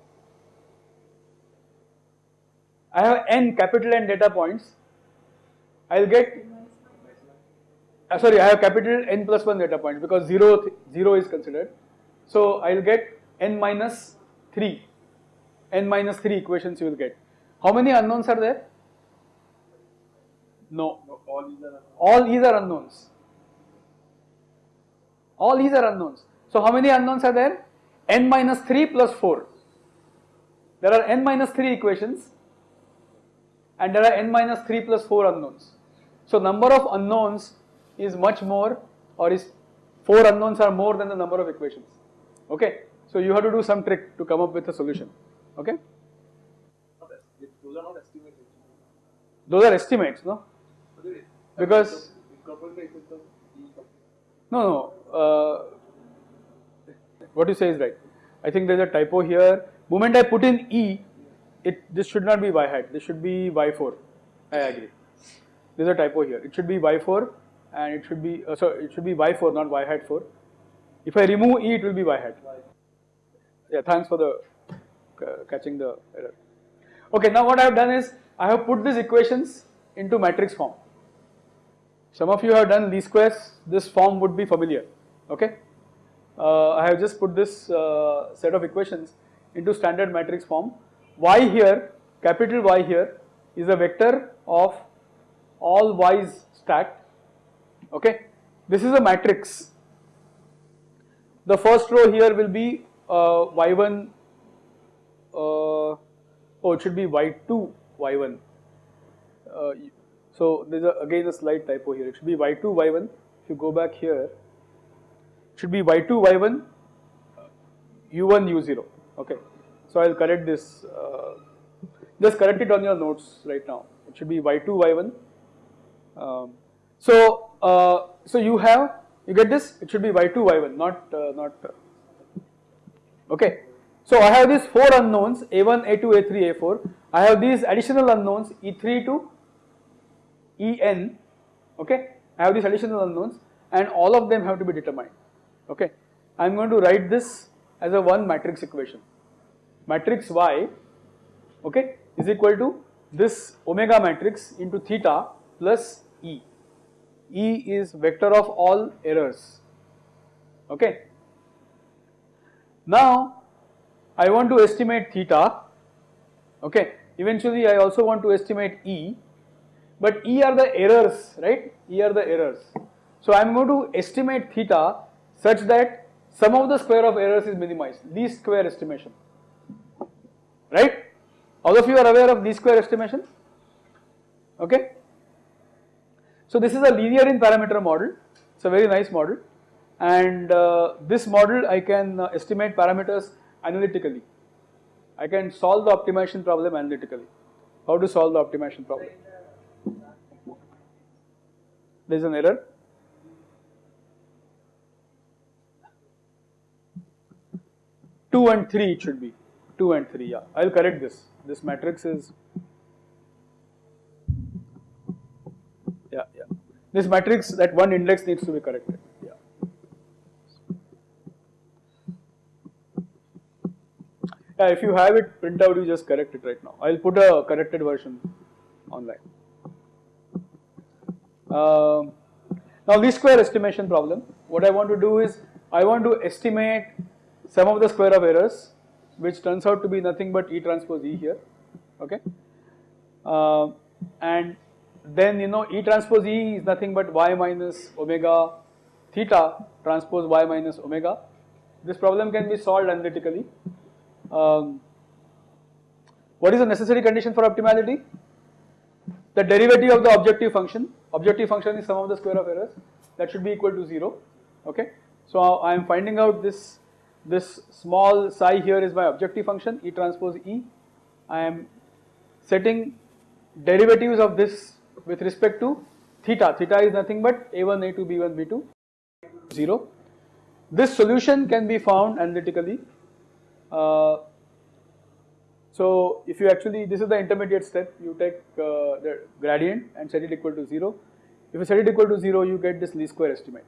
I have n capital N data points. I will get uh, sorry I have capital N plus 1 data points because 0, 0 is considered. So I will get n minus 3 n minus 3 equations you will get. How many unknowns are there? No. All these are all these are unknowns. All these are unknowns. So how many unknowns are there? n minus 3 plus 4 there are n minus 3 equations and there are n minus 3 plus 4 unknowns. So number of unknowns is much more or is 4 unknowns are more than the number of equations. Okay. So you have to do some trick to come up with a solution. Okay. those are not estimates. Those are estimates, no? Because- incorporate with the No, no. Uh, what you say is right. I think there's a typo here. Moment I put in E, it this should not be y hat. This should be y4. I agree. There's a typo here. It should be y4 and it should be uh, so it should be y4 not y hat 4. If I remove E, it will be y hat. Yeah, thanks for the uh, catching the error. Okay, now what I have done is I have put these equations into matrix form. Some of you have done least squares, this form would be familiar, okay. Uh, I have just put this uh, set of equations into standard matrix form. Y here, capital Y here is a vector of all y's stacked, okay. This is a matrix. The first row here will be y1, uh, oh it should be y2, y1. Uh, so there's a, again a slight typo here. It should be y2 y1. If you go back here, it should be y2 y1 u1 u0. Okay. So I'll correct this. Uh, just correct it on your notes right now. It should be y2 y1. Um, so uh, so you have you get this. It should be y2 y1, not uh, not. Okay. So I have these four unknowns A1, A2, A3, A4. I have these additional unknowns E3 to En. Okay, I have these additional unknowns, and all of them have to be determined. Okay, I am going to write this as a one matrix equation. Matrix Y, okay, is equal to this omega matrix into theta plus E. E is vector of all errors. Okay. Now I want to estimate theta. Okay. Eventually I also want to estimate E, but E are the errors, right? E are the errors. So I am going to estimate theta such that sum of the square of errors is minimized, least square estimation, right? All of you are aware of least square estimation? Okay. So this is a linear in parameter model, it's a very nice model and uh, this model I can uh, estimate parameters analytically. I can solve the optimization problem analytically. How to solve the optimization problem? There is an error. Two and three it should be. Two and three, yeah. I'll correct this. This matrix is yeah, yeah. This matrix that one index needs to be corrected. Yeah. If you have it print out, you just correct it right now. I'll put a corrected version online. Um, now least square estimation problem. What I want to do is I want to estimate sum of the square of errors, which turns out to be nothing but E transpose E here. Okay, uh, and then you know E transpose E is nothing but Y minus omega theta transpose Y minus omega. This problem can be solved analytically. Um, what is the necessary condition for optimality? The derivative of the objective function, objective function is sum of the square of errors, that should be equal to 0, okay. So I am finding out this, this small psi here is my objective function, E transpose E. I am setting derivatives of this with respect to theta, theta is nothing but A1, A2, B1, B2, 0. This solution can be found analytically uh, so if you actually, this is the intermediate step, you take uh, the gradient and set it equal to 0. If you set it equal to 0, you get this least square estimate.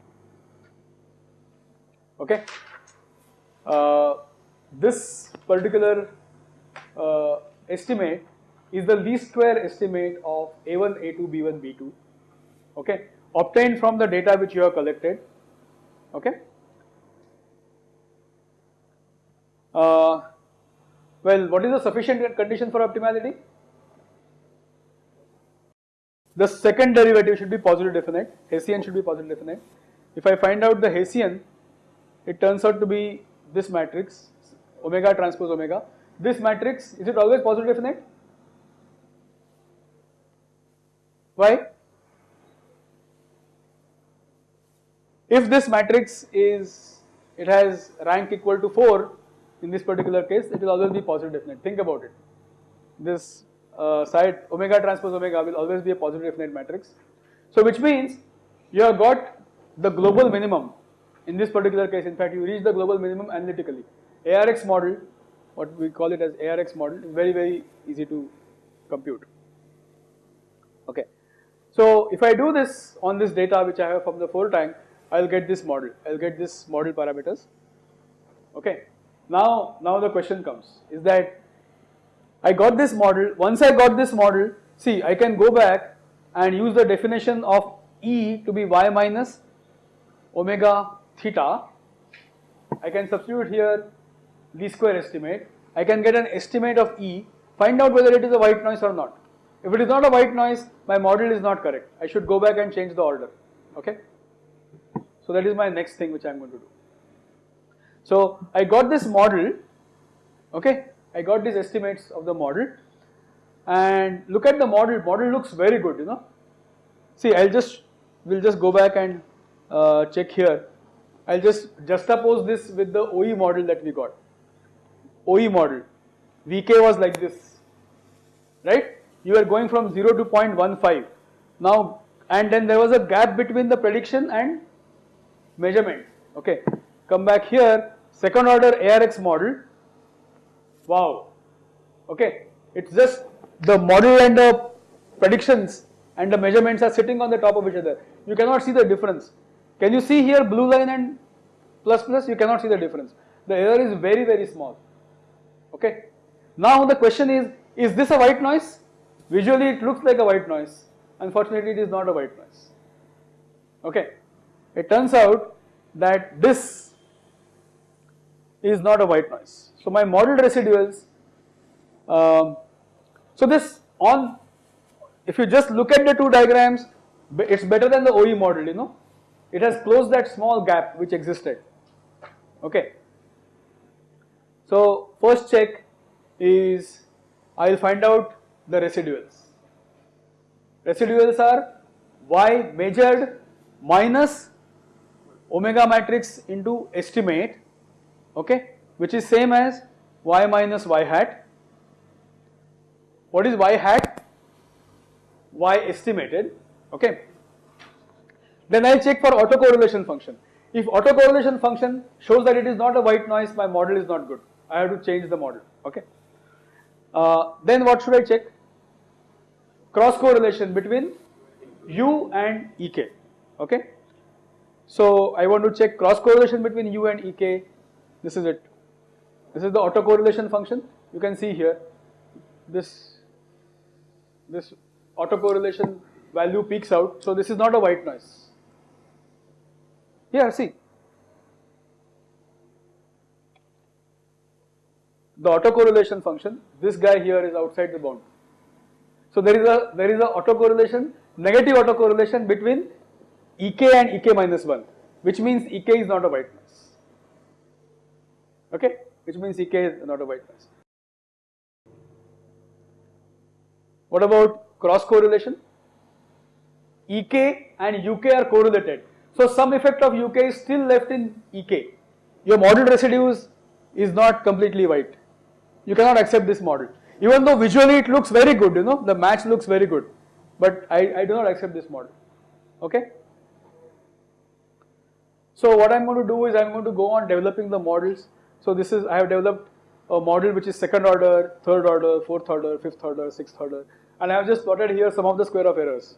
Okay. Uh, this particular uh, estimate is the least square estimate of A1, A2, B1, B2, okay, obtained from the data which you have collected, okay. Uh, well, what is the sufficient condition for optimality? The second derivative should be positive definite, Hessian should be positive definite. If I find out the Hessian, it turns out to be this matrix, omega transpose omega. This matrix, is it always positive definite? Why? If this matrix is, it has rank equal to 4, in this particular case it will always be positive definite. Think about it. This uh, side omega transpose omega will always be a positive definite matrix. So which means you have got the global minimum in this particular case in fact you reach the global minimum analytically. ARX model what we call it as ARX model very very easy to compute. Okay. So if I do this on this data which I have from the full tank I will get this model, I will get this model parameters. Okay. Now, now the question comes is that I got this model, once I got this model, see I can go back and use the definition of E to be y minus omega theta. I can substitute here least square estimate. I can get an estimate of E, find out whether it is a white noise or not. If it is not a white noise, my model is not correct. I should go back and change the order. Okay. So that is my next thing which I am going to do. So I got this model, okay, I got these estimates of the model and look at the model, model looks very good, you know. See, I'll just, we'll just go back and uh, check here. I'll just juxtapose this with the OE model that we got. OE model, VK was like this, right? You are going from 0 to 0.15. Now, and then there was a gap between the prediction and measurement, okay. Come back here, second order ARX model, Wow. Okay. It's just the model and the predictions and the measurements are sitting on the top of each other. You cannot see the difference. Can you see here blue line and plus plus? You cannot see the difference. The error is very very small. Okay. Now the question is, is this a white noise? Visually it looks like a white noise. Unfortunately it is not a white noise. Okay. It turns out that this is not a white noise. So my modeled residuals, um, so this on, if you just look at the two diagrams, it's better than the OE model, you know. It has closed that small gap which existed. Okay. So first check is I will find out the residuals. Residuals are y measured minus omega matrix into estimate okay which is same as y minus y hat. What is y hat? y estimated okay. Then I check for autocorrelation function. If autocorrelation function shows that it is not a white noise my model is not good. I have to change the model okay. Uh, then what should I check? Cross correlation between u and ek okay. So I want to check cross correlation between u and ek. This is it. This is the autocorrelation function. You can see here this this autocorrelation value peaks out. So this is not a white noise. Here see. The autocorrelation function, this guy here is outside the bound. So there is a there is a autocorrelation, negative autocorrelation between ek and ek minus 1, which means ek is not a white noise. Okay, which means ek is not a white noise. What about cross correlation? ek and uk are correlated. So some effect of uk is still left in ek. Your model residues is not completely white. You cannot accept this model. Even though visually it looks very good, you know, the match looks very good. But I, I do not accept this model. Okay? So what I'm going to do is I'm going to go on developing the models. So this is, I have developed a model which is second order, third order, fourth order, fifth order, sixth order. And I have just plotted here some of the square of errors.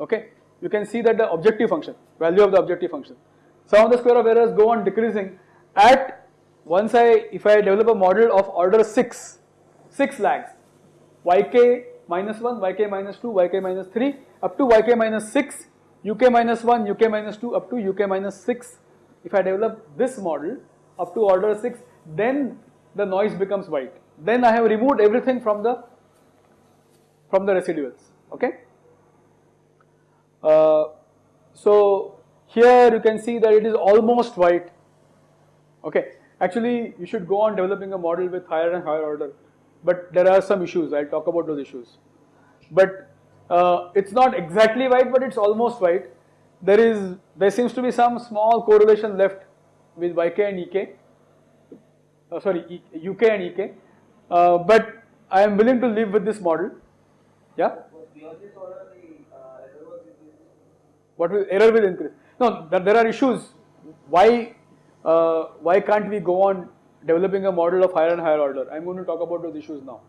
Okay? You can see that the objective function, value of the objective function. Some of the square of errors go on decreasing at once I, if I develop a model of order 6, 6 lags, yk minus 1, yk minus 2, yk minus 3, up to yk minus 6, uk minus 1, uk minus 2, up to uk minus 6. If I develop this model up to order 6, then the noise becomes white. Then I have removed everything from the from the residuals. Okay. Uh, so here you can see that it is almost white. Okay. Actually, you should go on developing a model with higher and higher order, but there are some issues. I'll talk about those issues. But uh, it's not exactly white, but it's almost white. There is, there seems to be some small correlation left with YK and EK. Uh, sorry, UK and EK. Uh, but I am willing to live with this model. Yeah. What will error will increase? No, that there are issues. Why uh, why can't we go on developing a model of higher and higher order? I'm going to talk about those issues now.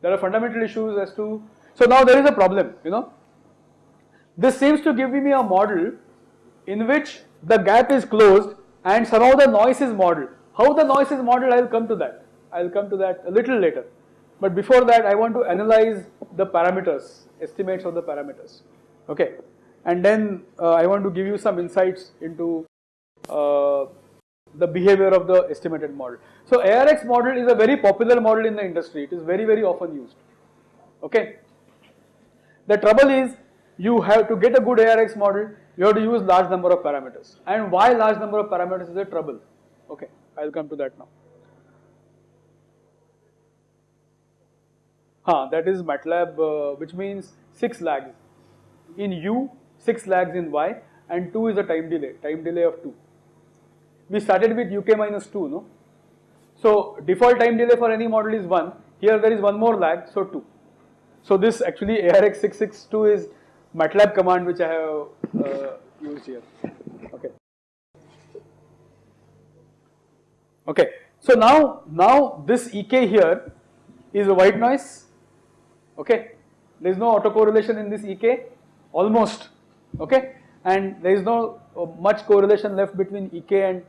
There are fundamental issues as to so now there is a problem. You know, this seems to give me a model in which the gap is closed and somehow the noise is modeled. How the noise is modeled, I will come to that. I will come to that a little later. But before that, I want to analyze the parameters, estimates of the parameters. Okay, and then uh, I want to give you some insights into uh, the behavior of the estimated model. So ARX model is a very popular model in the industry. It is very very often used. Okay. The trouble is you have to get a good ARX model, you have to use large number of parameters. And why large number of parameters is a trouble. Okay, I will come to that now. Huh, that is MATLAB, uh, which means 6 lags in U, 6 lags in Y, and 2 is a time delay, time delay of 2. We started with UK minus 2, no? So default time delay for any model is 1. Here there is one more lag, so 2. So this actually ARX662 is MATLAB command which I have uh, here. Okay. Okay. So now, now this Ek here is a white noise, okay. There is no autocorrelation in this Ek, almost, okay. And there is no uh, much correlation left between Ek and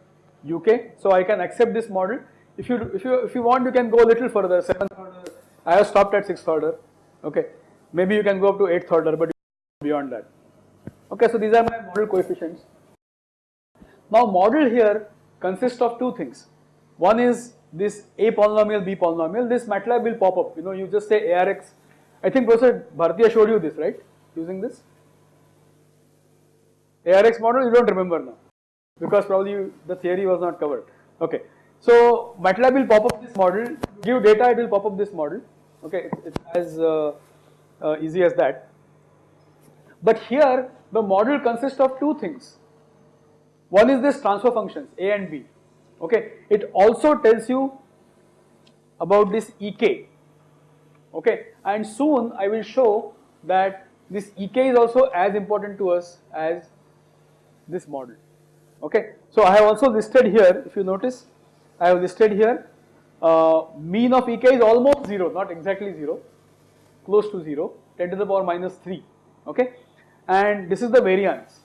UK. So I can accept this model. If you if you if you want, you can go a little further. Seventh order. I have stopped at sixth order. Okay. Maybe you can go up to eighth order, but beyond that. Okay. So these are my model coefficients. Now model here consists of two things. One is this A polynomial, B polynomial. This MATLAB will pop up. You know, you just say ARX. I think Professor Bhartiya showed you this, right? Using this. ARX model, you don't remember now because probably you, the theory was not covered. Okay. So MATLAB will pop up this model, give data, it will pop up this model. Okay, it's, it's as uh, uh, easy as that. But here the model consists of two things. One is this transfer functions a and b. Okay, it also tells you about this ek. Okay, and soon I will show that this ek is also as important to us as this model. Okay, so I have also listed here, if you notice, I have listed here uh, mean of ek is almost 0, not exactly 0, close to 0, 10 to the power minus 3. Okay, and this is the variance.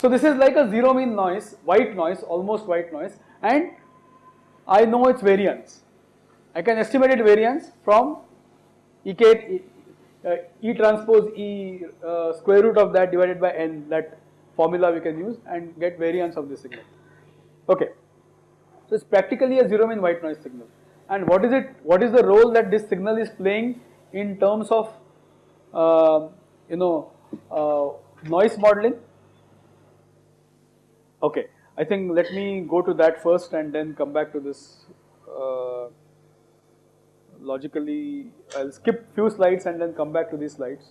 So this is like a zero mean noise, white noise, almost white noise, and I know its variance. I can estimate its variance from ek e, uh, e transpose e uh, square root of that divided by n that formula we can use and get variance of this signal. Okay. So it's practically a zero mean white noise signal. And what is it? What is the role that this signal is playing in terms of uh, you know uh, noise modeling? Okay, I think let me go to that first and then come back to this. Uh, logically, I'll skip few slides and then come back to these slides.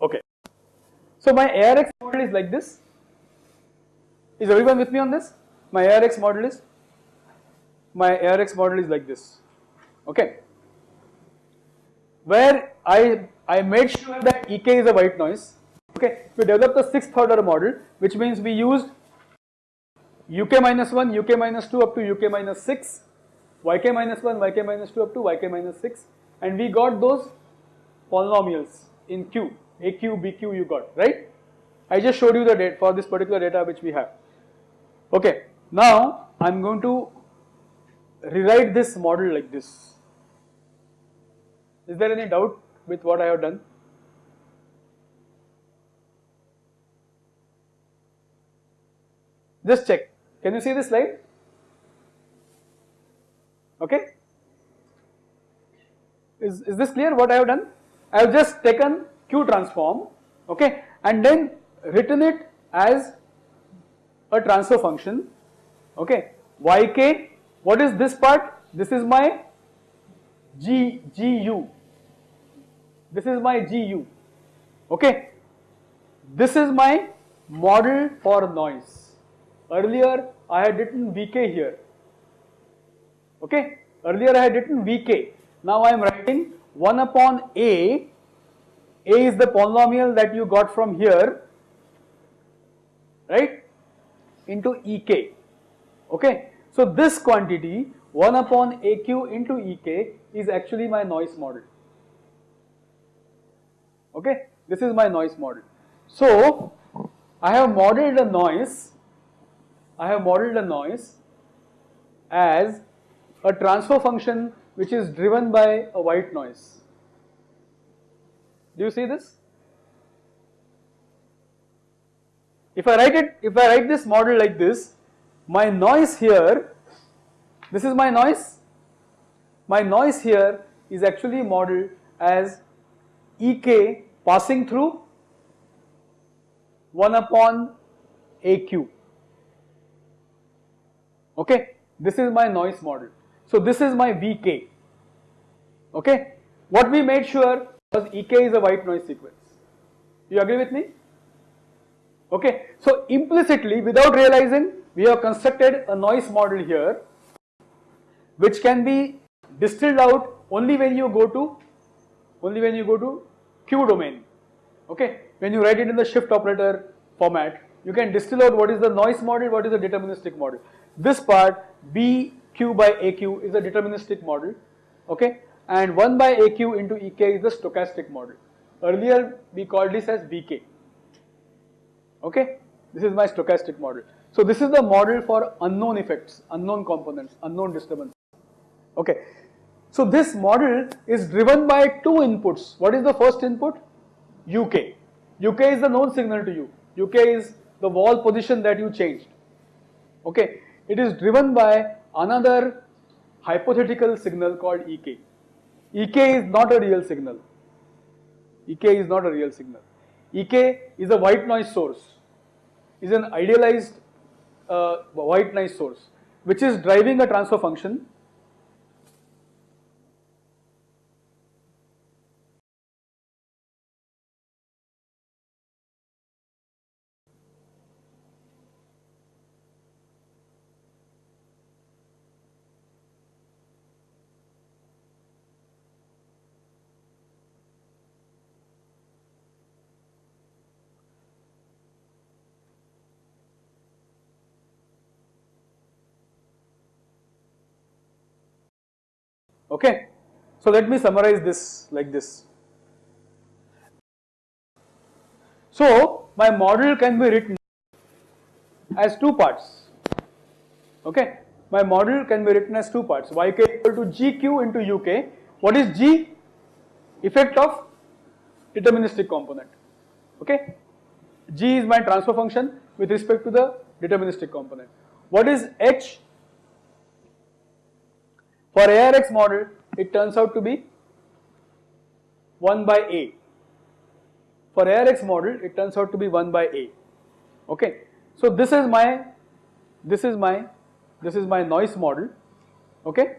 Okay. So my ARX model is like this. Is everyone with me on this? My ARX model is my ARX model is like this. Okay. Where I I made sure that Ek is a white noise. Okay. We developed a sixth order model, which means we used UK minus 1, UK minus 2 up to UK minus 6, YK minus 1, YK minus 2 up to YK minus 6 and we got those polynomials in Q, AQ, BQ you got, right? I just showed you the data for this particular data which we have. Okay, now I am going to rewrite this model like this. Is there any doubt with what I have done? Just check. Can you see this slide? Okay. Is, is this clear what I have done? I have just taken Q transform, okay, and then written it as a transfer function, okay, yk, what is this part? This is my G, GU, this is my GU, okay. This is my model for noise. Earlier I had written Vk here, okay. Earlier I had written Vk, now I am writing 1 upon A, A is the polynomial that you got from here, right, into Ek, okay. So this quantity 1 upon AQ into Ek is actually my noise model, okay. This is my noise model. So I have modeled a noise, I have modeled a noise as a transfer function which is driven by a white noise. Do you see this? If I write it, if I write this model like this, my noise here, this is my noise, my noise here is actually modeled as Ek passing through 1 upon AQ. Okay, this is my noise model. So this is my Vk. Okay, what we made sure was Ek is a white noise sequence. You agree with me? Okay, so implicitly without realizing we have constructed a noise model here which can be distilled out only when you go to only when you go to q domain. Okay. When you write it in the shift operator format you can distill out what is the noise model what is the deterministic model. This part b q by aq is a deterministic model. Okay and 1 by aq into ek is the stochastic model earlier we called this as vk okay this is my stochastic model so this is the model for unknown effects unknown components unknown disturbance okay so this model is driven by two inputs. What is the first input? UK. UK is the known signal to you. UK is the wall position that you changed. Okay. It is driven by another hypothetical signal called EK. EK is not a real signal. EK is not a real signal. EK is a white noise source, is an idealized uh, white noise source which is driving a transfer function Okay. So let me summarize this like this. So my model can be written as two parts. Okay. My model can be written as two parts. yk equal to gq into uk. What is g? Effect of deterministic component. Okay. g is my transfer function with respect to the deterministic component. What is h? For ARX model, it turns out to be 1 by A. For ARX model, it turns out to be 1 by A. Okay. So this is my, this is my, this is my noise model. Okay.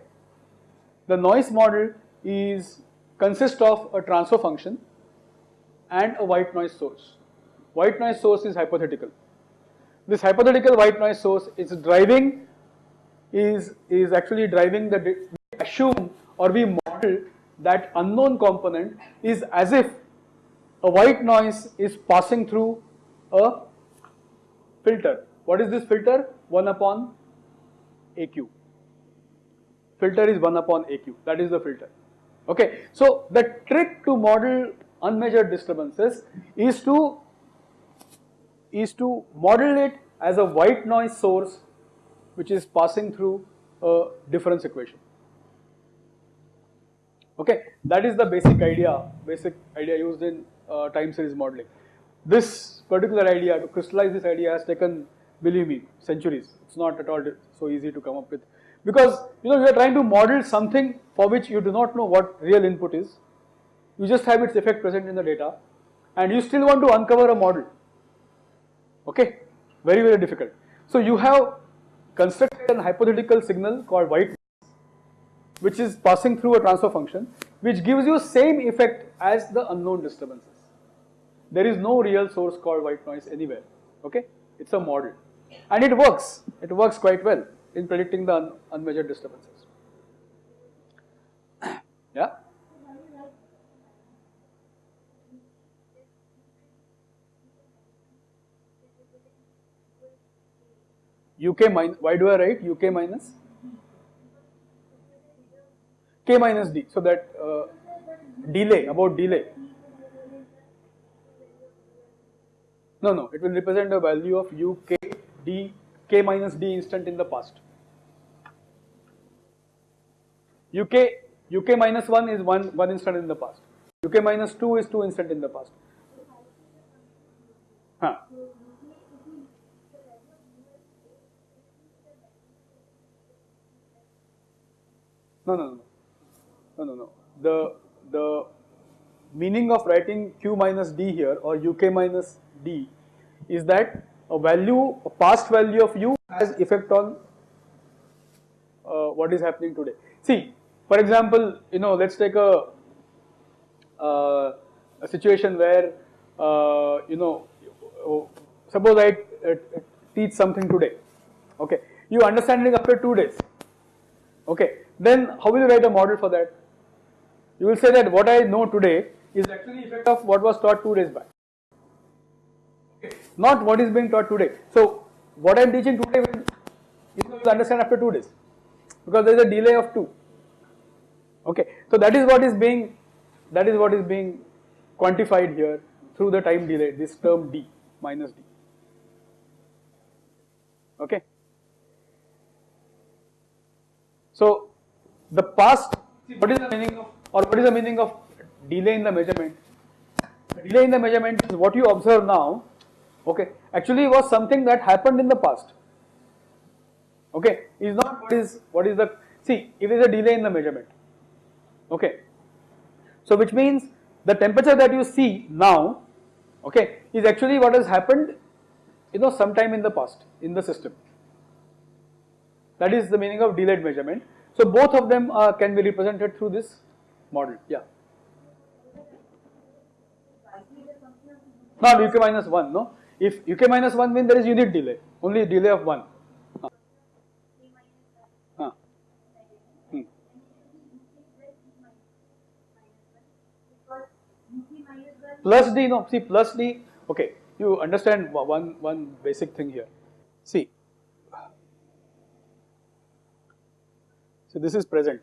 The noise model is consists of a transfer function and a white noise source. White noise source is hypothetical. This hypothetical white noise source is driving is, is actually driving the, we assume or we model that unknown component is as if a white noise is passing through a filter. What is this filter? 1 upon AQ. Filter is 1 upon AQ, that is the filter. Okay, so the trick to model unmeasured disturbances is to is to model it as a white noise source which is passing through a difference equation. Okay, that is the basic idea, basic idea used in uh, time series modeling. This particular idea, to crystallize this idea has taken, believe me, centuries. It's not at all so easy to come up with. Because, you know, you are trying to model something for which you do not know what real input is. You just have its effect present in the data and you still want to uncover a model. Okay, very, very difficult. So you have constructed an hypothetical signal called white noise, which is passing through a transfer function which gives you same effect as the unknown disturbances. There is no real source called white noise anywhere, okay? It's a model and it works, it works quite well in predicting the un unmeasured disturbances. [coughs] yeah? UK minus, why do I write UK minus? K minus D, so that uh, delay, about delay. No, no, it will represent a value of UK D, K minus D instant in the past. UK, UK minus 1 is 1, 1 instant in the past. UK minus 2 is 2 instant in the past. Huh. No, no, no, no, no, no. The the meaning of writing q minus d here or uk minus d is that a value, a past value of u has effect on uh, what is happening today. See, for example, you know, let's take a uh, a situation where uh, you know, suppose I uh, teach something today. Okay, you understand it after two days. Okay, then how will you write a model for that? you will say that what I know today is actually effect of what was taught two days back. Okay. Not what is being taught today. So what I am teaching today will you will understand after two days because there is a delay of two. Okay. So that is what is being that is what is being quantified here through the time delay this term d minus d. Okay. So the past what is the meaning of or what is the meaning of delay in the measurement? The delay in the measurement is what you observe now okay actually was something that happened in the past okay is not what is what is the see there is a delay in the measurement okay. So which means the temperature that you see now okay is actually what has happened you know sometime in the past in the system. That is the meaning of delayed measurement so both of them uh, can be represented through this model. Yeah. Not uk minus 1 no. If uk minus 1 means there is unit delay. Only delay of 1 Ah. Ah. Hmm. plus d no. See plus d okay. You understand one one basic thing here. See so this is present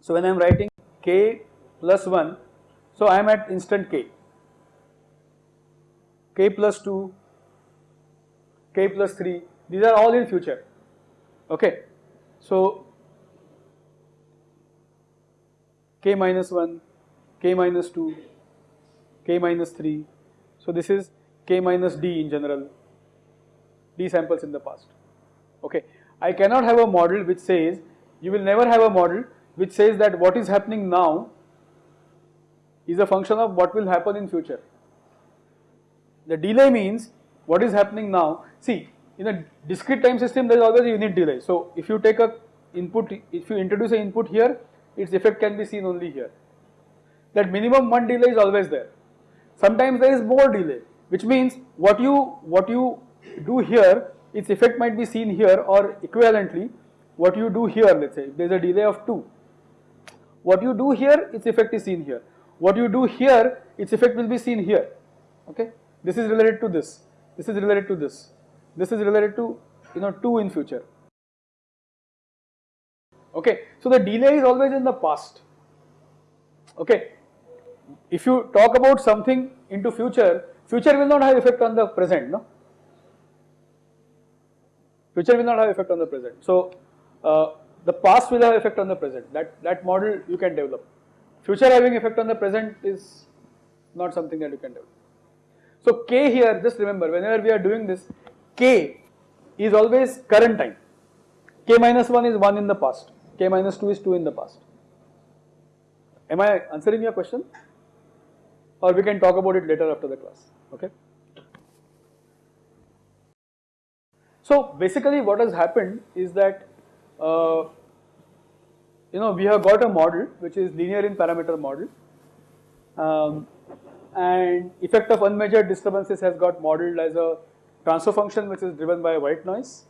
so when i am writing k plus 1 so i am at instant k k plus 2, k plus 3, these are all in future. Okay. So, k minus 1, k minus 2, k minus 3. So, this is k minus d in general, d samples in the past. Okay. I cannot have a model which says, you will never have a model which says that what is happening now is a function of what will happen in future. The delay means what is happening now. See, in a discrete time system, there is always a unit delay. So, if you take a input, if you introduce an input here, its effect can be seen only here. That minimum one delay is always there. Sometimes there is more delay, which means what you what you do here, its effect might be seen here, or equivalently, what you do here. Let's say if there is a delay of two, what you do here, its effect is seen here. What you do here, its effect will be seen here. Okay this is related to this, this is related to this, this is related to you know 2 in future. Okay, so the delay is always in the past. Okay, if you talk about something into future, future will not have effect on the present, no? Future will not have effect on the present. So, uh, the past will have effect on the present. That that model you can develop. Future having effect on the present is not something that you can develop. So k here, just remember whenever we are doing this, k is always current time. k minus 1 is 1 in the past, k minus 2 is 2 in the past. Am I answering your question? Or we can talk about it later after the class, okay? So basically what has happened is that, uh, you know, we have got a model which is linear in parameter model. Um, and effect of unmeasured disturbances has got modeled as a transfer function which is driven by white noise.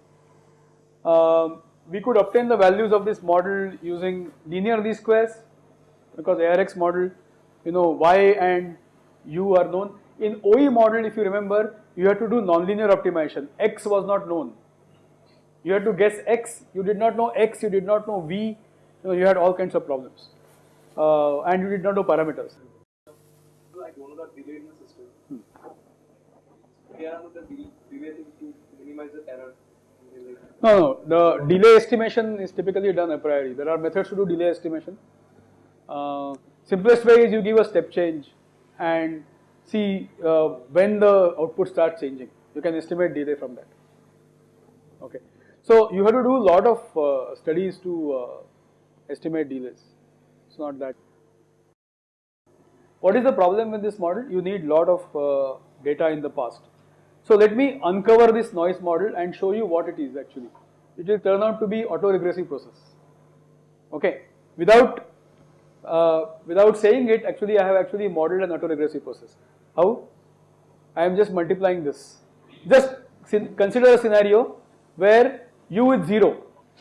Um, we could obtain the values of this model using linear least squares because ARX model you know y and u are known. In OE model if you remember you had to do nonlinear optimization x was not known. You had to guess x, you did not know x, you did not know v, you, know, you had all kinds of problems uh, and you did not know parameters. I don't know the delay in the system. They are the del- delay to minimize the error. No, no, the delay estimation is typically done a priori. There are methods to do delay estimation. Uh, simplest way is you give a step change and see uh, when the output starts changing. You can estimate delay from that. Okay. So you have to do a lot of uh, studies to uh, estimate delays. It's not that. What is the problem with this model? You need lot of uh, data in the past. So let me uncover this noise model and show you what it is actually. It will turn out to be autoregressive process. Okay, without uh, without saying it, actually I have actually modeled an autoregressive process. How? I am just multiplying this. Just consider a scenario where u is 0.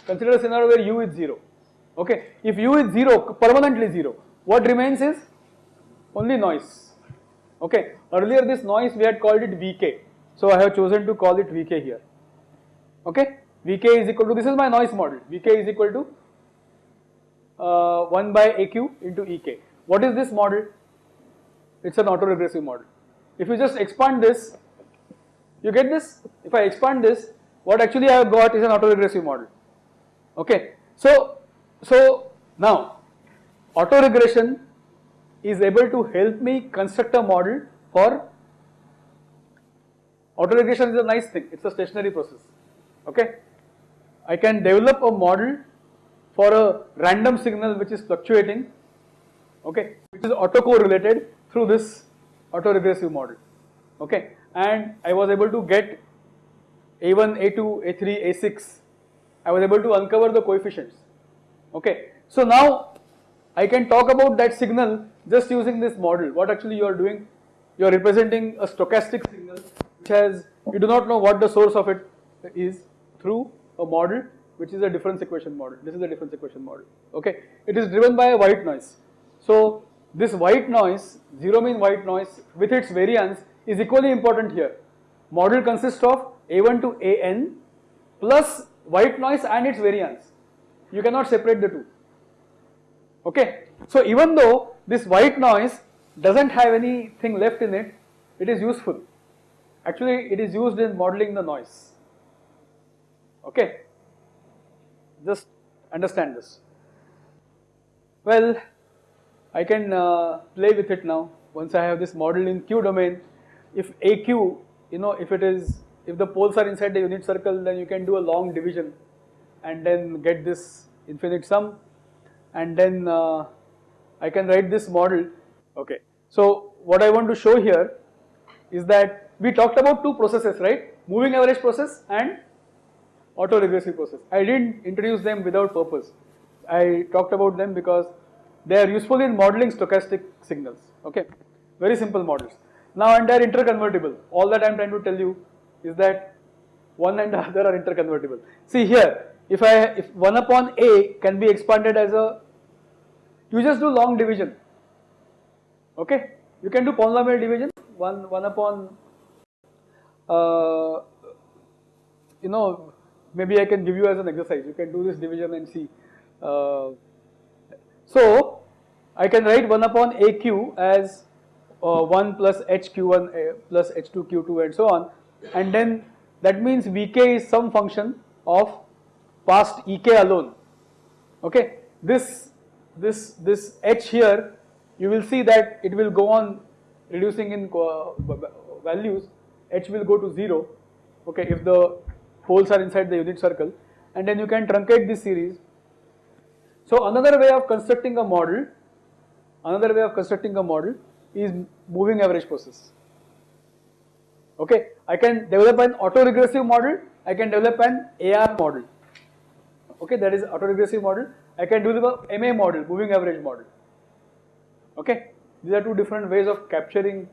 Consider a scenario where u is 0. Okay. If u is 0, permanently 0, what remains is only noise. Okay. Earlier this noise we had called it Vk. So I have chosen to call it Vk here. Okay. Vk is equal to, this is my noise model. Vk is equal to uh, 1 by aq into ek. What is this model? It's an autoregressive model. If you just expand this, you get this. If I expand this, what actually I have got is an autoregressive model. Okay. So, so now autoregression is able to help me construct a model for autoregression is a nice thing. It's a stationary process. Okay. I can develop a model for a random signal which is fluctuating, okay, which is autocorrelated through this autoregressive model, okay, and I was able to get A1, A2, A3, A6, I was able to uncover the coefficients, okay. So now I can talk about that signal just using this model, what actually you are doing, you are representing a stochastic signal which has, you do not know what the source of it is through a model which is a difference equation model. This is a difference equation model. Okay, it is driven by a white noise. So this white noise, zero mean white noise with its variance is equally important here. Model consists of A1 to AN plus white noise and its variance. You cannot separate the two. Okay, so even though this white noise doesn't have anything left in it, it is useful. Actually, it is used in modeling the noise. Okay, just understand this. Well, I can uh, play with it now. Once I have this model in Q domain, if AQ, you know, if it is, if the poles are inside the unit circle, then you can do a long division and then get this infinite sum and then uh, I can write this model. Okay. So what I want to show here is that we talked about two processes, right? Moving average process and autoregressive process. I didn't introduce them without purpose. I talked about them because they are useful in modeling stochastic signals. Okay, very simple models. Now, and they are interconvertible. All that I am trying to tell you is that one and the [laughs] other are interconvertible. See here, if I if one upon a can be expanded as a, you just do long division. Okay, you can do polynomial division. One one upon, uh, you know, maybe I can give you as an exercise. You can do this division and see. Uh, so I can write 1 upon AQ as uh, 1 plus HQ1 uh, plus H2Q2 and so on and then that means Vk is some function of past Ek alone. Okay, this this this H here you will see that it will go on reducing in values. H will go to zero. Okay, if the poles are inside the unit circle and then you can truncate this series. So another way of constructing a model, another way of constructing a model is moving average process. Okay, I can develop an autoregressive model, I can develop an AR model. Okay, that is autoregressive model. I can develop a MA model, moving average model. Okay, these are two different ways of capturing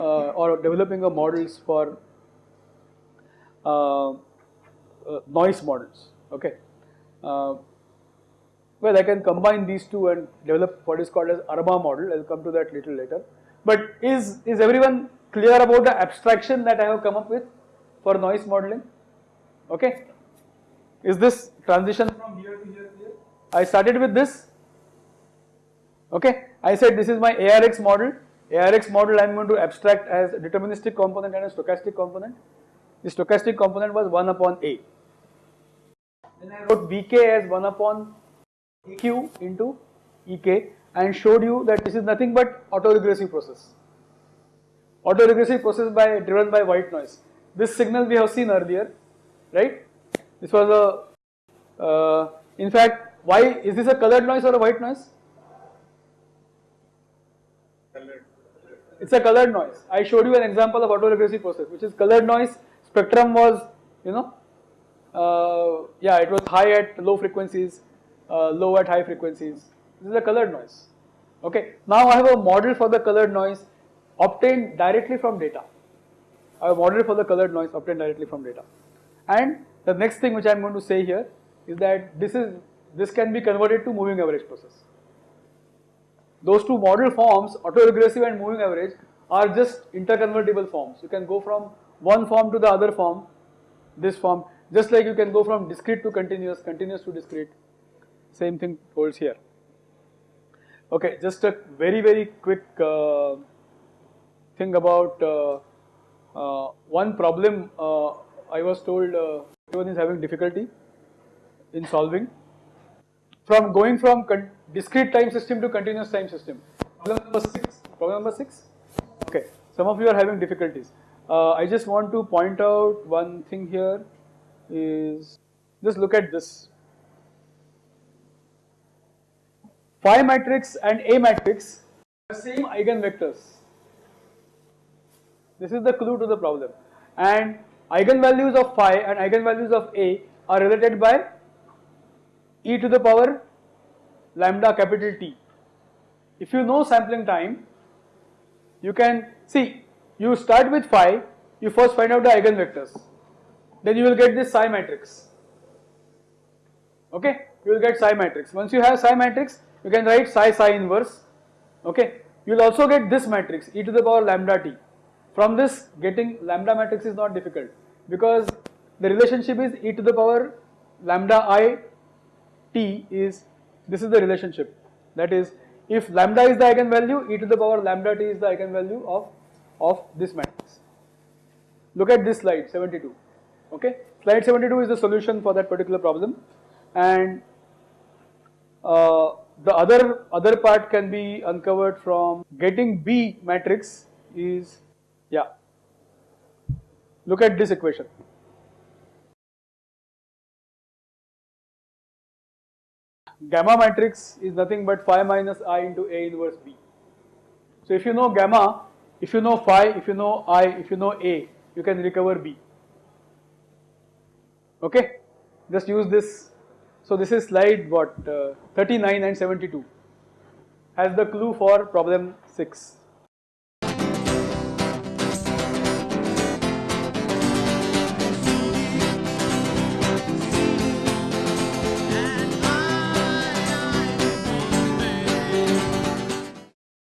or developing a models for uh, uh, noise models. Okay. Uh, well, I can combine these two and develop what is called as ARMA model. I'll come to that little later. But is is everyone clear about the abstraction that I have come up with for noise modeling? Okay. Is this transition from here to here? I started with this. Okay. I said this is my ARX model. ARX model I am going to abstract as deterministic component and a stochastic component. The stochastic component was 1 upon A. Then I wrote Vk as 1 upon Aq into Ek and showed you that this is nothing but autoregressive process. Autoregressive process by driven by white noise. This signal we have seen earlier, right? This was a, uh, in fact, why is this a colored noise or a white noise? It's a colored noise. I showed you an example of autoregressive process, which is colored noise. Spectrum was, you know, uh, yeah, it was high at low frequencies, uh, low at high frequencies. This is a colored noise. Okay, now I have a model for the colored noise obtained directly from data. I have a model for the colored noise obtained directly from data. And the next thing which I am going to say here is that this is this can be converted to moving average process. Those two model forms, autoregressive and moving average, are just interconvertible forms. You can go from one form to the other form, this form, just like you can go from discrete to continuous, continuous to discrete. Same thing holds here. Okay, just a very very quick uh, thing about uh, uh, one problem uh, I was told uh, everyone is having difficulty in solving. From going from con- discrete time system to continuous time system. Problem number six. Problem number six. Okay, some of you are having difficulties. Uh, I just want to point out one thing here is just look at this. Phi matrix and A matrix are same eigenvectors. This is the clue to the problem. And eigenvalues of phi and eigenvalues of A are related by e to the power lambda capital T. If you know sampling time, you can see you start with phi, you first find out the eigenvectors, then you will get this psi matrix. Okay, you will get psi matrix. Once you have psi matrix, you can write psi psi inverse. Okay, you will also get this matrix e to the power lambda t. From this, getting lambda matrix is not difficult because the relationship is e to the power lambda i t is this is the relationship. That is if lambda is the eigenvalue e to the power lambda t is the eigenvalue of of this matrix. Look at this slide 72 okay? Slide 72 is the solution for that particular problem. And uh, the other other part can be uncovered from getting b matrix is yeah. Look at this equation gamma matrix is nothing but phi minus i into A inverse B. So if you know gamma, if you know phi, if you know i, if you know A, you can recover B. Okay, just use this. So this is slide what uh, 39 and 72 has the clue for problem 6.